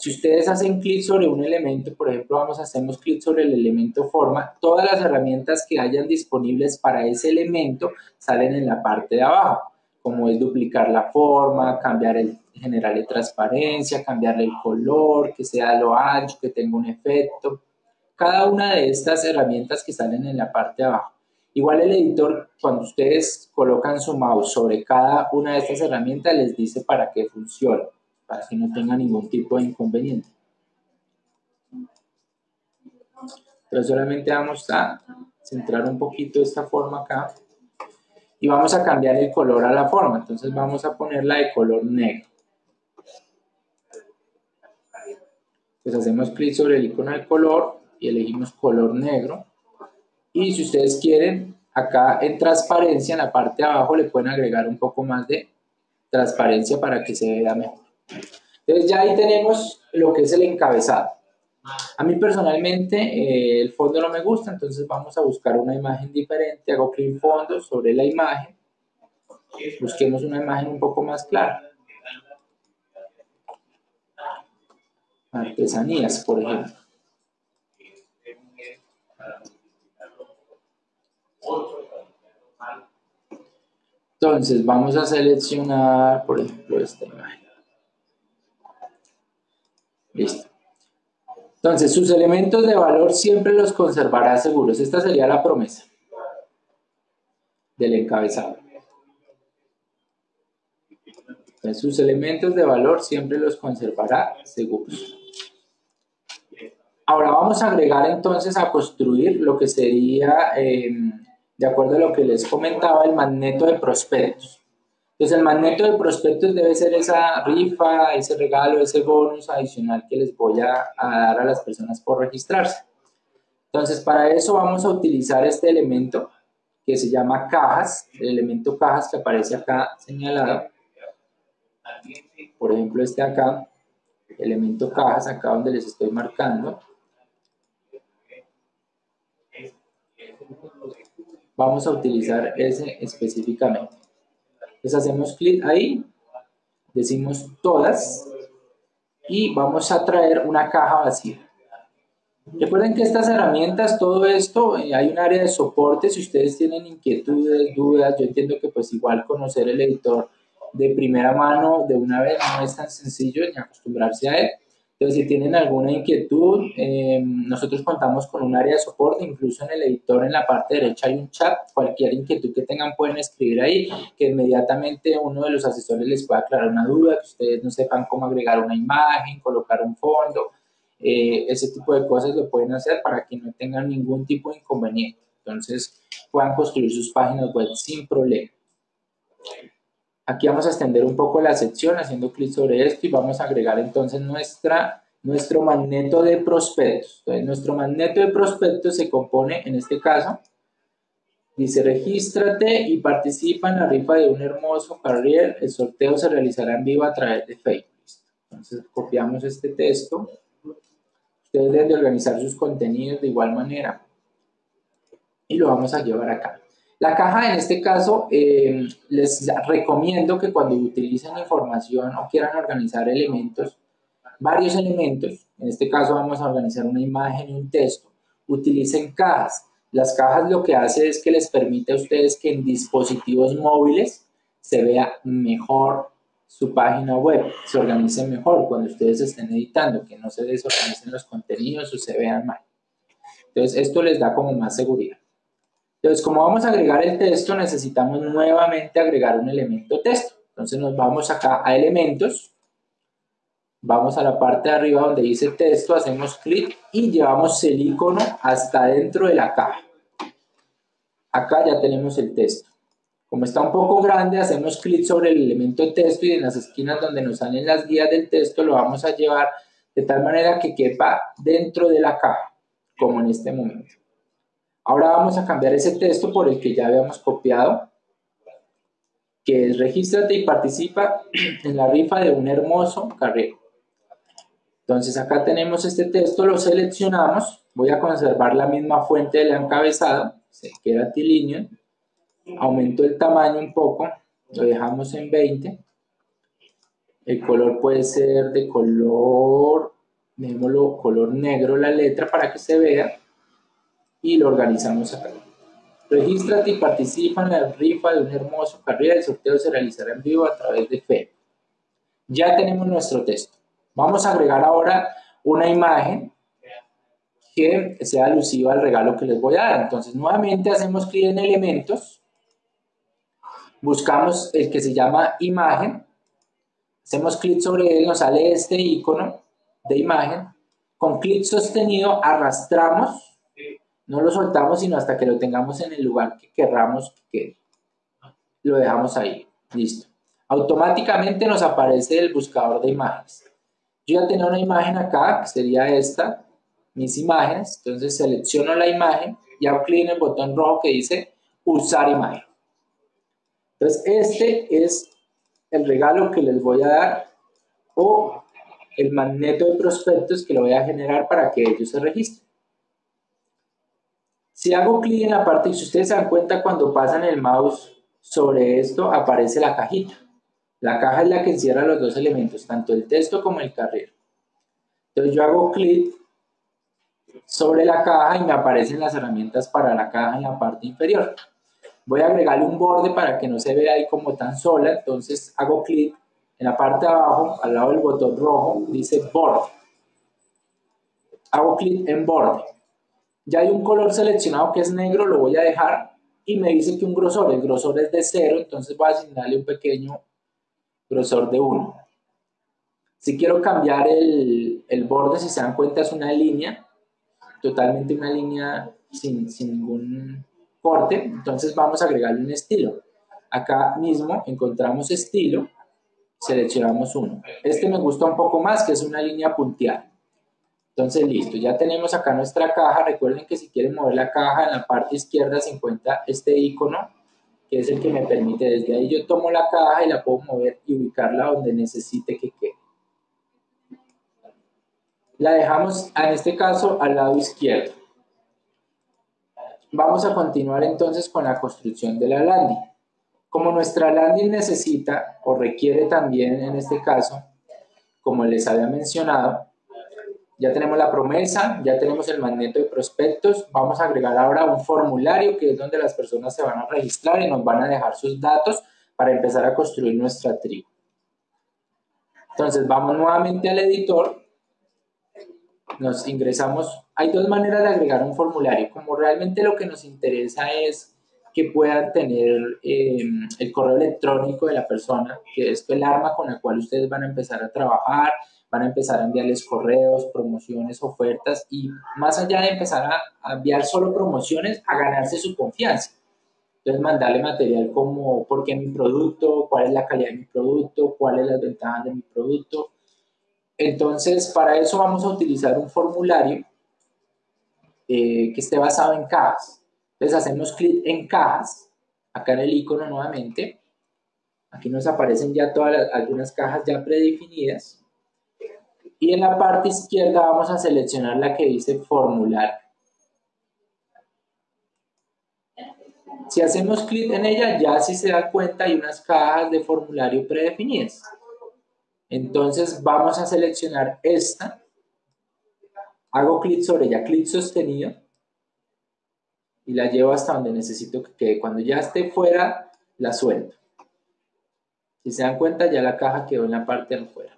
Speaker 2: Si ustedes hacen clic sobre un elemento, por ejemplo, vamos a hacemos clic sobre el elemento forma, todas las herramientas que hayan disponibles para ese elemento salen en la parte de abajo, como es duplicar la forma, cambiar el generarle transparencia, cambiarle el color, que sea lo ancho, que tenga un efecto. Cada una de estas herramientas que salen en la parte de abajo. Igual el editor, cuando ustedes colocan su mouse sobre cada una de estas herramientas, les dice para qué funciona, para que no tenga ningún tipo de inconveniente. Pero solamente vamos a centrar un poquito esta forma acá y vamos a cambiar el color a la forma. Entonces vamos a ponerla de color negro. pues hacemos clic sobre el icono del color y elegimos color negro. Y si ustedes quieren, acá en transparencia, en la parte de abajo, le pueden agregar un poco más de transparencia para que se vea mejor. Entonces ya ahí tenemos lo que es el encabezado. A mí personalmente eh, el fondo no me gusta, entonces vamos a buscar una imagen diferente. Hago clic en fondo sobre la imagen. Busquemos una imagen un poco más clara. artesanías, por ejemplo. Entonces vamos a seleccionar, por ejemplo, esta imagen. Listo. Entonces, sus elementos de valor siempre los conservará seguros. Esta sería la promesa del encabezado. Entonces, sus elementos de valor siempre los conservará seguros. Ahora vamos a agregar entonces a construir lo que sería em, de acuerdo a lo que les comentaba, el magneto de prospectos. Entonces el magneto de prospectos debe ser esa rifa, ese regalo, ese bonus adicional que les voy a, dar a las personas por registrarse. Entonces para eso vamos a utilizar este elemento que se llama cajas, el elemento cajas que aparece acá señalado. Por ejemplo este acá, elemento cajas, acá donde les estoy marcando. Vamos a utilizar ese específicamente. Entonces hacemos clic ahí, decimos todas y vamos a traer una caja vacía. Recuerden que estas herramientas, todo esto, eh, hay un área de soporte, si ustedes tienen inquietudes, dudas, yo entiendo que pues igual conocer el editor de primera mano de una vez no es tan sencillo ni acostumbrarse a él. Entonces, si tienen alguna inquietud, eh, nosotros contamos con un área de soporte, incluso en el editor en la parte derecha hay un chat, cualquier inquietud que tengan pueden escribir ahí, que inmediatamente uno de los asesores les pueda aclarar una duda, que ustedes no sepan cómo agregar una imagen, colocar un fondo, eh, ese tipo de cosas lo pueden hacer para que no tengan ningún tipo de inconveniente. Entonces, puedan construir sus páginas web sin problema. Aquí vamos a extender un poco la sección haciendo clic sobre esto y vamos a agregar entonces nuestra, nuestro magneto de prospectos. Nuestro magneto de prospectos se compone, en este caso, dice regístrate y participa en la rifa de un hermoso carrier. El sorteo se realizará en vivo a través de Facebook. Entonces, copiamos este texto. Ustedes deben de organizar sus contenidos de igual manera y lo vamos a llevar acá. La caja en este caso eh, les recomiendo que cuando utilicen información o quieran organizar elementos, varios elementos, en este caso vamos a organizar una imagen y un texto, utilicen cajas. Las cajas lo que hace es que les permite a ustedes que en dispositivos móviles se vea mejor su página web, se organice mejor cuando ustedes estén editando, que no se desorganicen los contenidos o se vean mal. Entonces esto les da como más seguridad. Entonces, como vamos a agregar el texto, necesitamos nuevamente agregar un elemento texto. Entonces nos vamos acá a elementos, vamos a la parte de arriba donde dice texto, hacemos clic y llevamos el icono hasta dentro de la caja. Acá ya tenemos el texto. Como está un poco grande, hacemos clic sobre el elemento texto y en las esquinas donde nos salen las guías del texto lo vamos a llevar de tal manera que quepa dentro de la caja, como en este momento. Ahora vamos a cambiar ese texto por el que ya habíamos copiado, que es regístrate y participa en la rifa de un hermoso carrero. Entonces acá tenemos este texto, lo seleccionamos, voy a conservar la misma fuente del encabezado, se queda tilíneo, aumento el tamaño un poco, lo dejamos en 20, el color puede ser de color, color negro la letra para que se vea, y lo organizamos acá. Regístrate y participa en la rifa de un hermoso carrera. El sorteo se realizará en vivo a través de Facebook. Ya tenemos nuestro texto. Vamos a agregar ahora una imagen que sea alusiva al regalo que les voy a dar. Entonces, nuevamente hacemos clic en elementos, buscamos el que se llama imagen, hacemos clic sobre él, nos sale este icono de imagen, con clic sostenido arrastramos no lo soltamos sino hasta que lo tengamos en el lugar que querramos que lo dejamos ahí. Listo. Automáticamente nos aparece el buscador de imágenes. Yo ya tengo una imagen acá, que sería esta, mis imágenes. Entonces selecciono la imagen y hago clic en el botón rojo que dice usar imagen. Entonces este es el regalo que les voy a dar o el magneto de prospectos que lo voy a generar para que ellos se registren. Si hago clic en la parte, si ustedes se dan cuenta cuando pasan el mouse sobre esto, aparece la cajita. La caja es la que encierra los dos elementos, tanto el texto como el carril. Entonces yo hago clic sobre la caja y me aparecen las herramientas para la caja en la parte inferior. Voy a agregarle un borde para que no se vea ahí como tan sola, entonces hago clic en la parte de abajo, al lado del botón rojo, dice borde. Hago clic en borde. Ya hay un color seleccionado que es negro, lo voy a dejar y me dice que un grosor, el grosor es de 0, entonces voy a asignarle un pequeño grosor de 1. Si quiero cambiar el, borde, si se dan cuenta es una línea, totalmente una línea sin, sin ningún corte, entonces vamos a agregarle un estilo. Acá mismo encontramos estilo, seleccionamos uno. Este me gusta un poco más, que es una línea punteada. Entonces, listo, ya tenemos acá nuestra caja. Recuerden que si quieren mover la caja, en la parte izquierda se encuentra este icono, que es el que me permite, desde ahí yo tomo la caja y la puedo mover y ubicarla donde necesite que quede. La dejamos, en este caso, al lado izquierdo. Vamos a continuar entonces con la construcción de la landing. Como nuestra landing necesita o requiere también en este caso, como les había mencionado, ya tenemos la promesa, ya tenemos el magneto de prospectos, vamos a agregar ahora un formulario que es donde las personas se van a registrar y nos van a dejar sus datos para empezar a construir nuestra tribu. Entonces vamos nuevamente al editor, nos ingresamos, hay dos maneras de agregar un formulario, como realmente lo que nos interesa es que puedan tener eh, el correo electrónico de la persona, que es el arma con la cual ustedes van a empezar a trabajar, van a empezar a enviarles correos, promociones, ofertas y más allá de empezar a, enviar solo promociones, a ganarse su confianza. Entonces, mandarle material como por qué mi producto, cuál es la calidad de mi producto, cuáles las ventajas de mi producto. Entonces, para eso vamos a utilizar un formulario eh, que esté basado en cajas. Entonces, hacemos clic en cajas, acá en el icono nuevamente. Aquí nos aparecen ya todas algunas cajas ya predefinidas y en la parte izquierda vamos a seleccionar la que dice formular. Si hacemos clic en ella, ya si se da cuenta hay unas cajas de formulario predefinidas. Entonces vamos a seleccionar esta. Hago clic sobre ella, clic sostenido. Y la llevo hasta donde necesito que quede. Cuando ya esté fuera, la suelto. Si se dan cuenta, ya la caja quedó en la parte de afuera.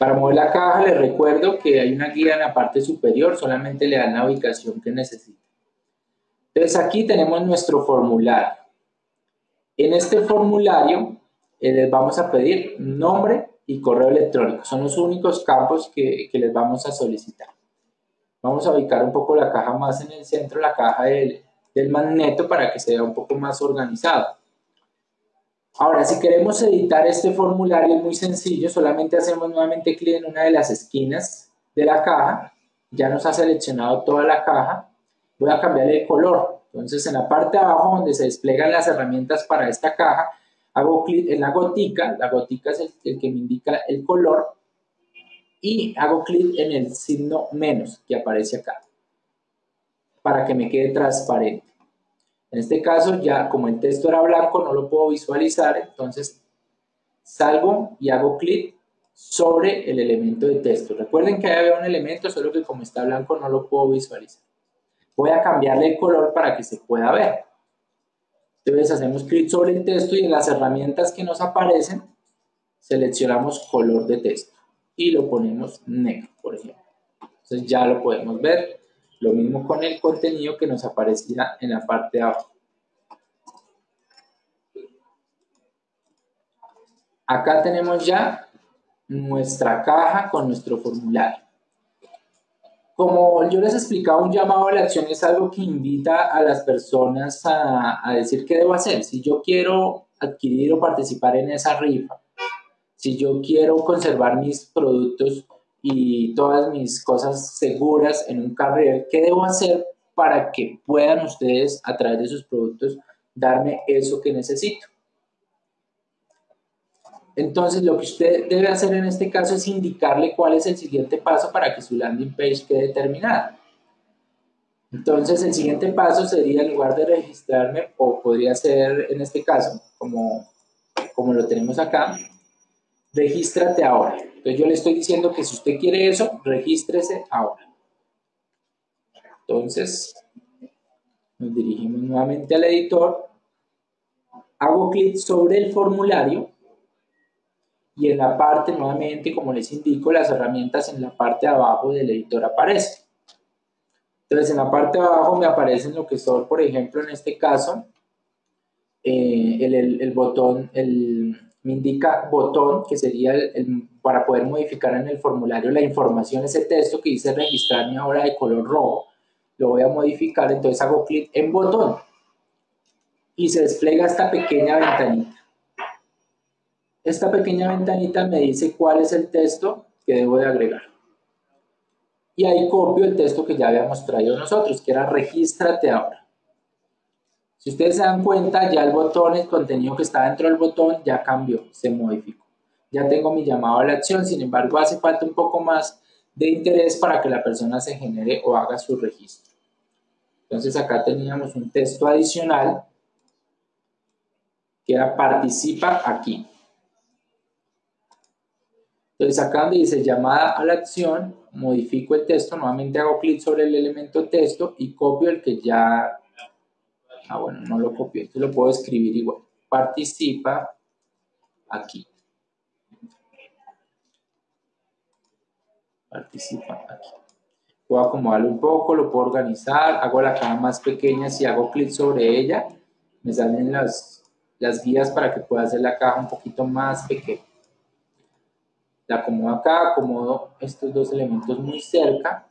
Speaker 2: Para mover la caja les recuerdo que hay una guía en la parte superior, solamente le dan la ubicación que necesita. Entonces aquí tenemos nuestro formulario. En este formulario eh, les vamos a pedir nombre y correo electrónico. Son los únicos campos que, les vamos a solicitar. Vamos a ubicar un poco la caja más en el centro, la caja del, del magneto para que se vea un poco más organizado. Ahora, si queremos editar este formulario es muy sencillo, solamente hacemos nuevamente clic en una de las esquinas de la caja, ya nos ha seleccionado toda la caja, voy a cambiarle el color, entonces en la parte de abajo donde se despliegan las herramientas para esta caja, hago clic en la gotica, la gotica es el, que me indica el color, y hago clic en el signo menos que aparece acá, para que me quede transparente. En este caso, ya como el texto era blanco, no lo puedo visualizar, entonces salgo y hago clic sobre el elemento de texto. Recuerden que ahí había un elemento, solo que como está blanco no lo puedo visualizar. Voy a cambiarle el color para que se pueda ver. Entonces hacemos clic sobre el texto y en las herramientas que nos aparecen, seleccionamos color de texto y lo ponemos negro, por ejemplo. Entonces ya lo podemos ver. Lo mismo con el contenido que nos aparecía en la parte de abajo. Acá tenemos ya nuestra caja con nuestro formulario. Como yo les explicaba, un llamado a la acción es algo que invita a las personas a, a decir qué debo hacer. Si yo quiero adquirir o participar en esa rifa, si yo quiero conservar mis productos y todas mis cosas seguras en un carril, ¿qué debo hacer para que puedan ustedes a través de sus productos darme eso que necesito? Entonces, lo que usted debe hacer en este caso es indicarle cuál es el siguiente paso para que su landing page quede terminada. Entonces, el siguiente paso sería, en lugar de registrarme, o podría ser en este caso, como, como lo tenemos acá, regístrate ahora. Entonces yo le estoy diciendo que si usted quiere eso, regístrese ahora. Entonces, nos dirigimos nuevamente al editor, hago clic sobre el formulario y en la parte, nuevamente, como les indico, las herramientas en la parte de abajo del editor aparecen. Entonces, en la parte de abajo me aparecen lo que son, por ejemplo, en este caso, eh, el, el, botón, el, me indica botón, que sería el, para poder modificar en el formulario la información, ese texto que dice registrarme ahora de color rojo. Lo voy a modificar, entonces hago clic en botón y se despliega esta pequeña ventanita. Esta pequeña ventanita me dice cuál es el texto que debo de agregar. Y ahí copio el texto que ya habíamos traído nosotros, que era regístrate ahora. Si ustedes se dan cuenta, ya el botón, el contenido que está dentro del botón ya cambió, se modificó. Ya tengo mi llamado a la acción, sin embargo hace falta un poco más de interés para que la persona se genere o haga su registro. Entonces acá teníamos un texto adicional que era participa aquí. Entonces acá donde dice llamada a la acción, modifico el texto, nuevamente hago clic sobre el elemento texto y copio el que ya Ah, bueno, no lo copio, esto lo puedo escribir igual. Participa aquí. Participa aquí. Puedo acomodarlo un poco, lo puedo organizar, hago la caja más pequeña, si hago clic sobre ella, me salen las, las guías para que pueda hacer la caja un poquito más pequeña. La acomodo acá, acomodo estos dos elementos muy cerca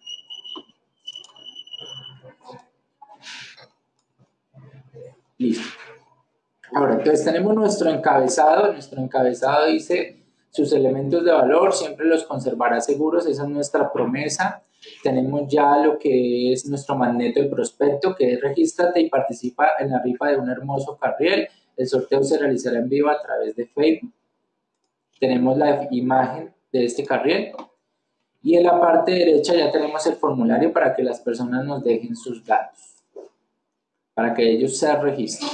Speaker 2: Listo. Ahora, entonces tenemos nuestro encabezado. Nuestro encabezado dice, sus elementos de valor siempre los conservará seguros. Esa es nuestra promesa. Tenemos ya lo que es nuestro magneto de prospecto, que es regístrate y participa en la rifa de un hermoso carriel. El sorteo se realizará en vivo a través de Facebook. Tenemos la imagen de este carriel. Y en la parte derecha ya tenemos el formulario para que las personas nos dejen sus datos para que ellos se registren.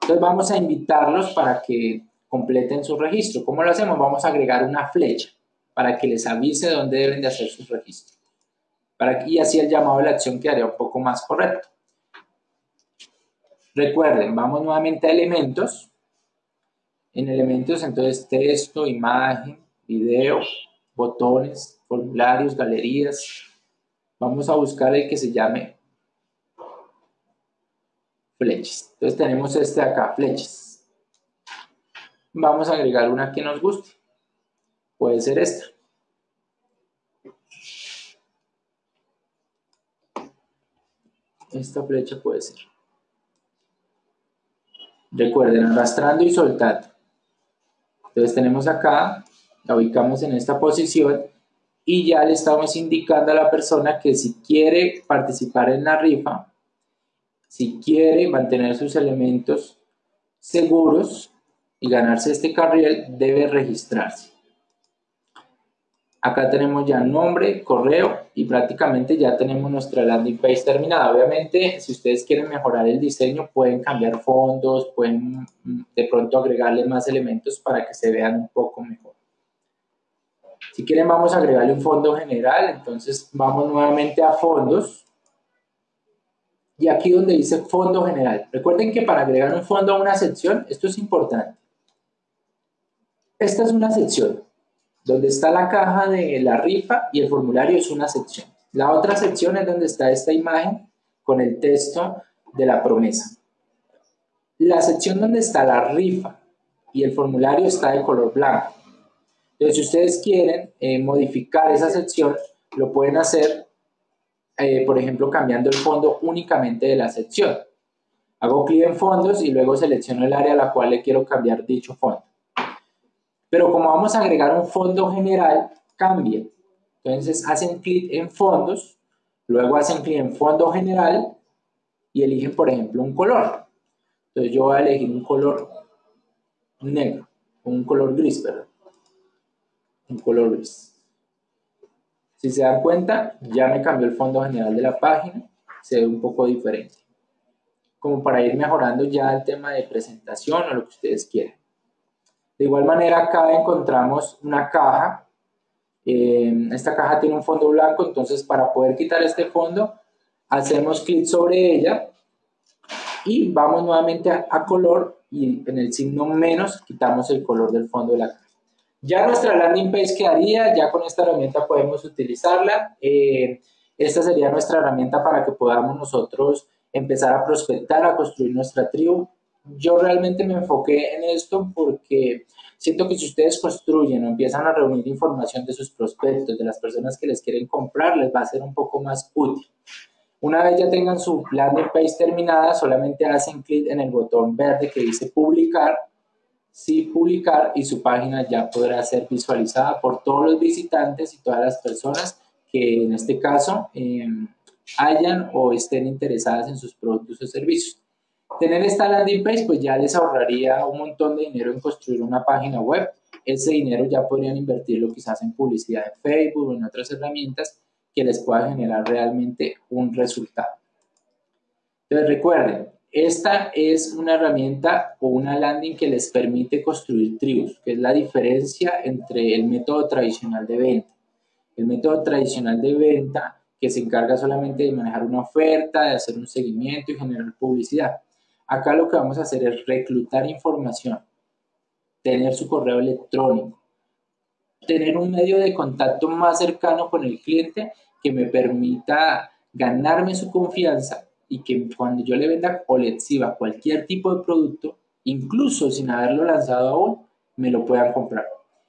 Speaker 2: Entonces vamos a invitarlos para que completen su registro. ¿Cómo lo hacemos? Vamos a agregar una flecha para que les avise dónde deben de hacer su registro. Y así el llamado de la acción quedaría un poco más correcto. Recuerden, vamos nuevamente a elementos. En elementos, entonces, texto, imagen, video, botones, formularios, galerías. Vamos a buscar el que se llame flechas. Entonces tenemos este acá, flechas. Vamos a agregar una que nos guste. Puede ser esta. Esta flecha puede ser. Recuerden, arrastrando y soltando. Entonces tenemos acá, la ubicamos en esta posición y ya le estamos indicando a la persona que si quiere participar en la rifa, si quiere mantener sus elementos seguros y ganarse este carril, debe registrarse. Acá tenemos ya nombre, correo y prácticamente ya tenemos nuestra landing page terminada. Obviamente, si ustedes quieren mejorar el diseño, pueden cambiar fondos, pueden mm, de pronto agregarle más elementos para que se vean un poco mejor. Si quieren, vamos a agregarle un fondo general. Entonces, vamos nuevamente a fondos y aquí donde dice fondo general. Recuerden que para agregar un fondo a una sección, esto es importante. Esta es una sección, donde está la caja de la rifa y el formulario es una sección. La otra sección es donde está esta imagen con el texto de la promesa. La sección donde está la rifa y el formulario está de color blanco. Entonces, si ustedes quieren eh, modificar esa sección, lo pueden hacer eh, por ejemplo, cambiando el fondo únicamente de la sección. Hago clic en fondos y luego selecciono el área a la cual le quiero cambiar dicho fondo. Pero como vamos a agregar un fondo general, cambia. Entonces hacen clic en fondos, luego hacen clic en fondo general y eligen, por ejemplo, un color. Entonces yo voy a elegir un color negro, un color gris, perdón. Un color gris. Si se dan cuenta, ya me cambió el fondo general de la página, se ve un poco diferente. Como para ir mejorando ya el tema de presentación o lo que ustedes quieran. De igual manera, acá encontramos una caja. Eh, esta caja tiene un fondo blanco, entonces para poder quitar este fondo, hacemos clic sobre ella y vamos nuevamente a, a color y en el signo menos quitamos el color del fondo de la caja. Ya nuestra landing page quedaría, ya con esta herramienta podemos utilizarla. Eh, esta sería nuestra herramienta para que podamos nosotros empezar a prospectar, a construir nuestra tribu. Yo realmente me enfoqué en esto porque Siento que si ustedes construyen o empiezan a reunir información de sus prospectos, de las personas que les quieren comprar, les va a ser un poco más útil. Una vez ya tengan su landing page terminada, solamente hacen clic en el botón verde que dice publicar, sí publicar y su página ya podrá ser visualizada por todos los visitantes y todas las personas que en este caso em, hayan o estén interesadas en sus productos o servicios. Tener esta landing page pues ya les ahorraría un montón de dinero en construir una página web. Ese dinero ya podrían invertirlo quizás en publicidad en Facebook o en otras herramientas que les pueda generar realmente un resultado. Entonces recuerden, esta es una herramienta o una landing que les permite construir tribus, que es la diferencia entre el método tradicional de venta. El método tradicional de venta que se encarga solamente de manejar una oferta, de hacer un seguimiento y generar publicidad. Acá lo que vamos a hacer es reclutar información, tener su correo electrónico, tener un medio de contacto más cercano con el cliente que me permita ganarme su confianza y que cuando yo le venda o le exhiba cualquier tipo de producto, incluso sin haberlo lanzado aún, me lo puedan comprar.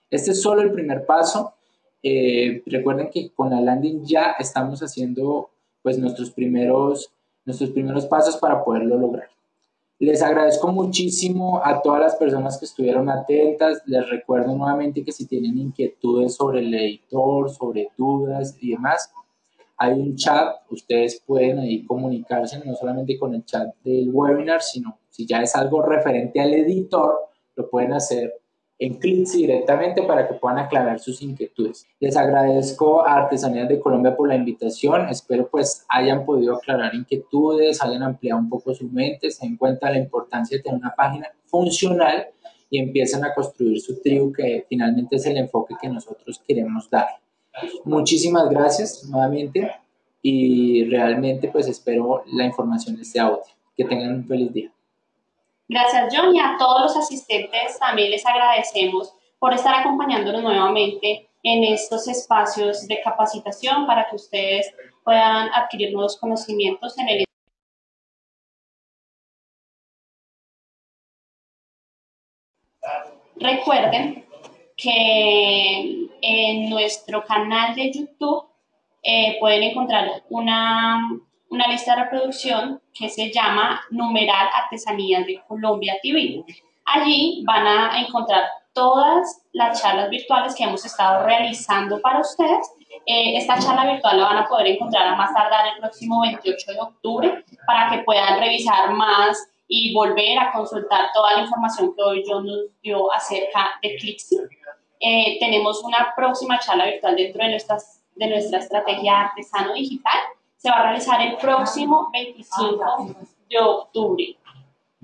Speaker 2: Este es solo el primer paso. Eh, recuerden que con la landing ya estamos haciendo pues nuestros primeros, nuestros primeros pasos para poderlo lograr. Les agradezco muchísimo a todas las personas que estuvieron atentas. Les recuerdo nuevamente que si tienen inquietudes sobre el editor, sobre dudas y demás, hay un chat. Ustedes pueden ahí comunicarse no solamente con el chat del webinar, sino si ya es algo referente al editor, lo pueden hacer en clics directamente para que puedan aclarar sus inquietudes. Les agradezco a Artesanías de Colombia por la invitación. Espero pues hayan podido aclarar inquietudes, hayan ampliado un poco su mente, se den cuenta la importancia de tener una página funcional y empiecen a construir su tribu que finalmente es el enfoque que nosotros queremos dar. Muchísimas gracias nuevamente y realmente pues espero la información de este. Que tengan un feliz día.
Speaker 1: Gracias, John, y a todos los asistentes también les agradecemos por estar acompañándonos nuevamente en estos espacios de capacitación para que ustedes puedan adquirir nuevos conocimientos en el Recuerden que en nuestro canal de YouTube eh, pueden encontrar una una lista de reproducción que se llama Numeral Artesanías de Colombia TV. Allí van a encontrar todas las charlas virtuales que hemos estado realizando para ustedes. Eh, esta charla virtual la van a poder encontrar a más tardar el próximo 28 de octubre para que puedan revisar más y volver a consultar toda la información que hoy yo nos dio acerca de Clixi. Eh, tenemos una próxima charla virtual dentro de, nuestras, de nuestra estrategia artesano digital se va a realizar el próximo 25 de octubre.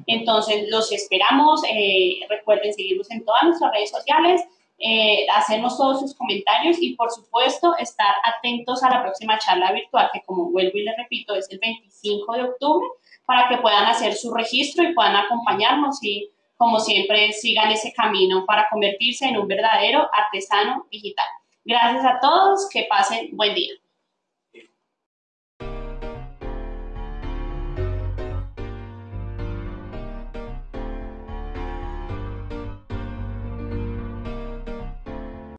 Speaker 1: Entonces, los esperamos. Eh, recuerden seguirnos en todas nuestras redes sociales, eh, hacernos todos sus comentarios y, por supuesto, estar atentos a la próxima charla virtual, que como vuelvo y les repito, es el 25 de octubre, para que puedan hacer su registro y puedan acompañarnos y, como siempre, sigan ese camino para convertirse en un verdadero artesano digital. Gracias a todos, que pasen buen día.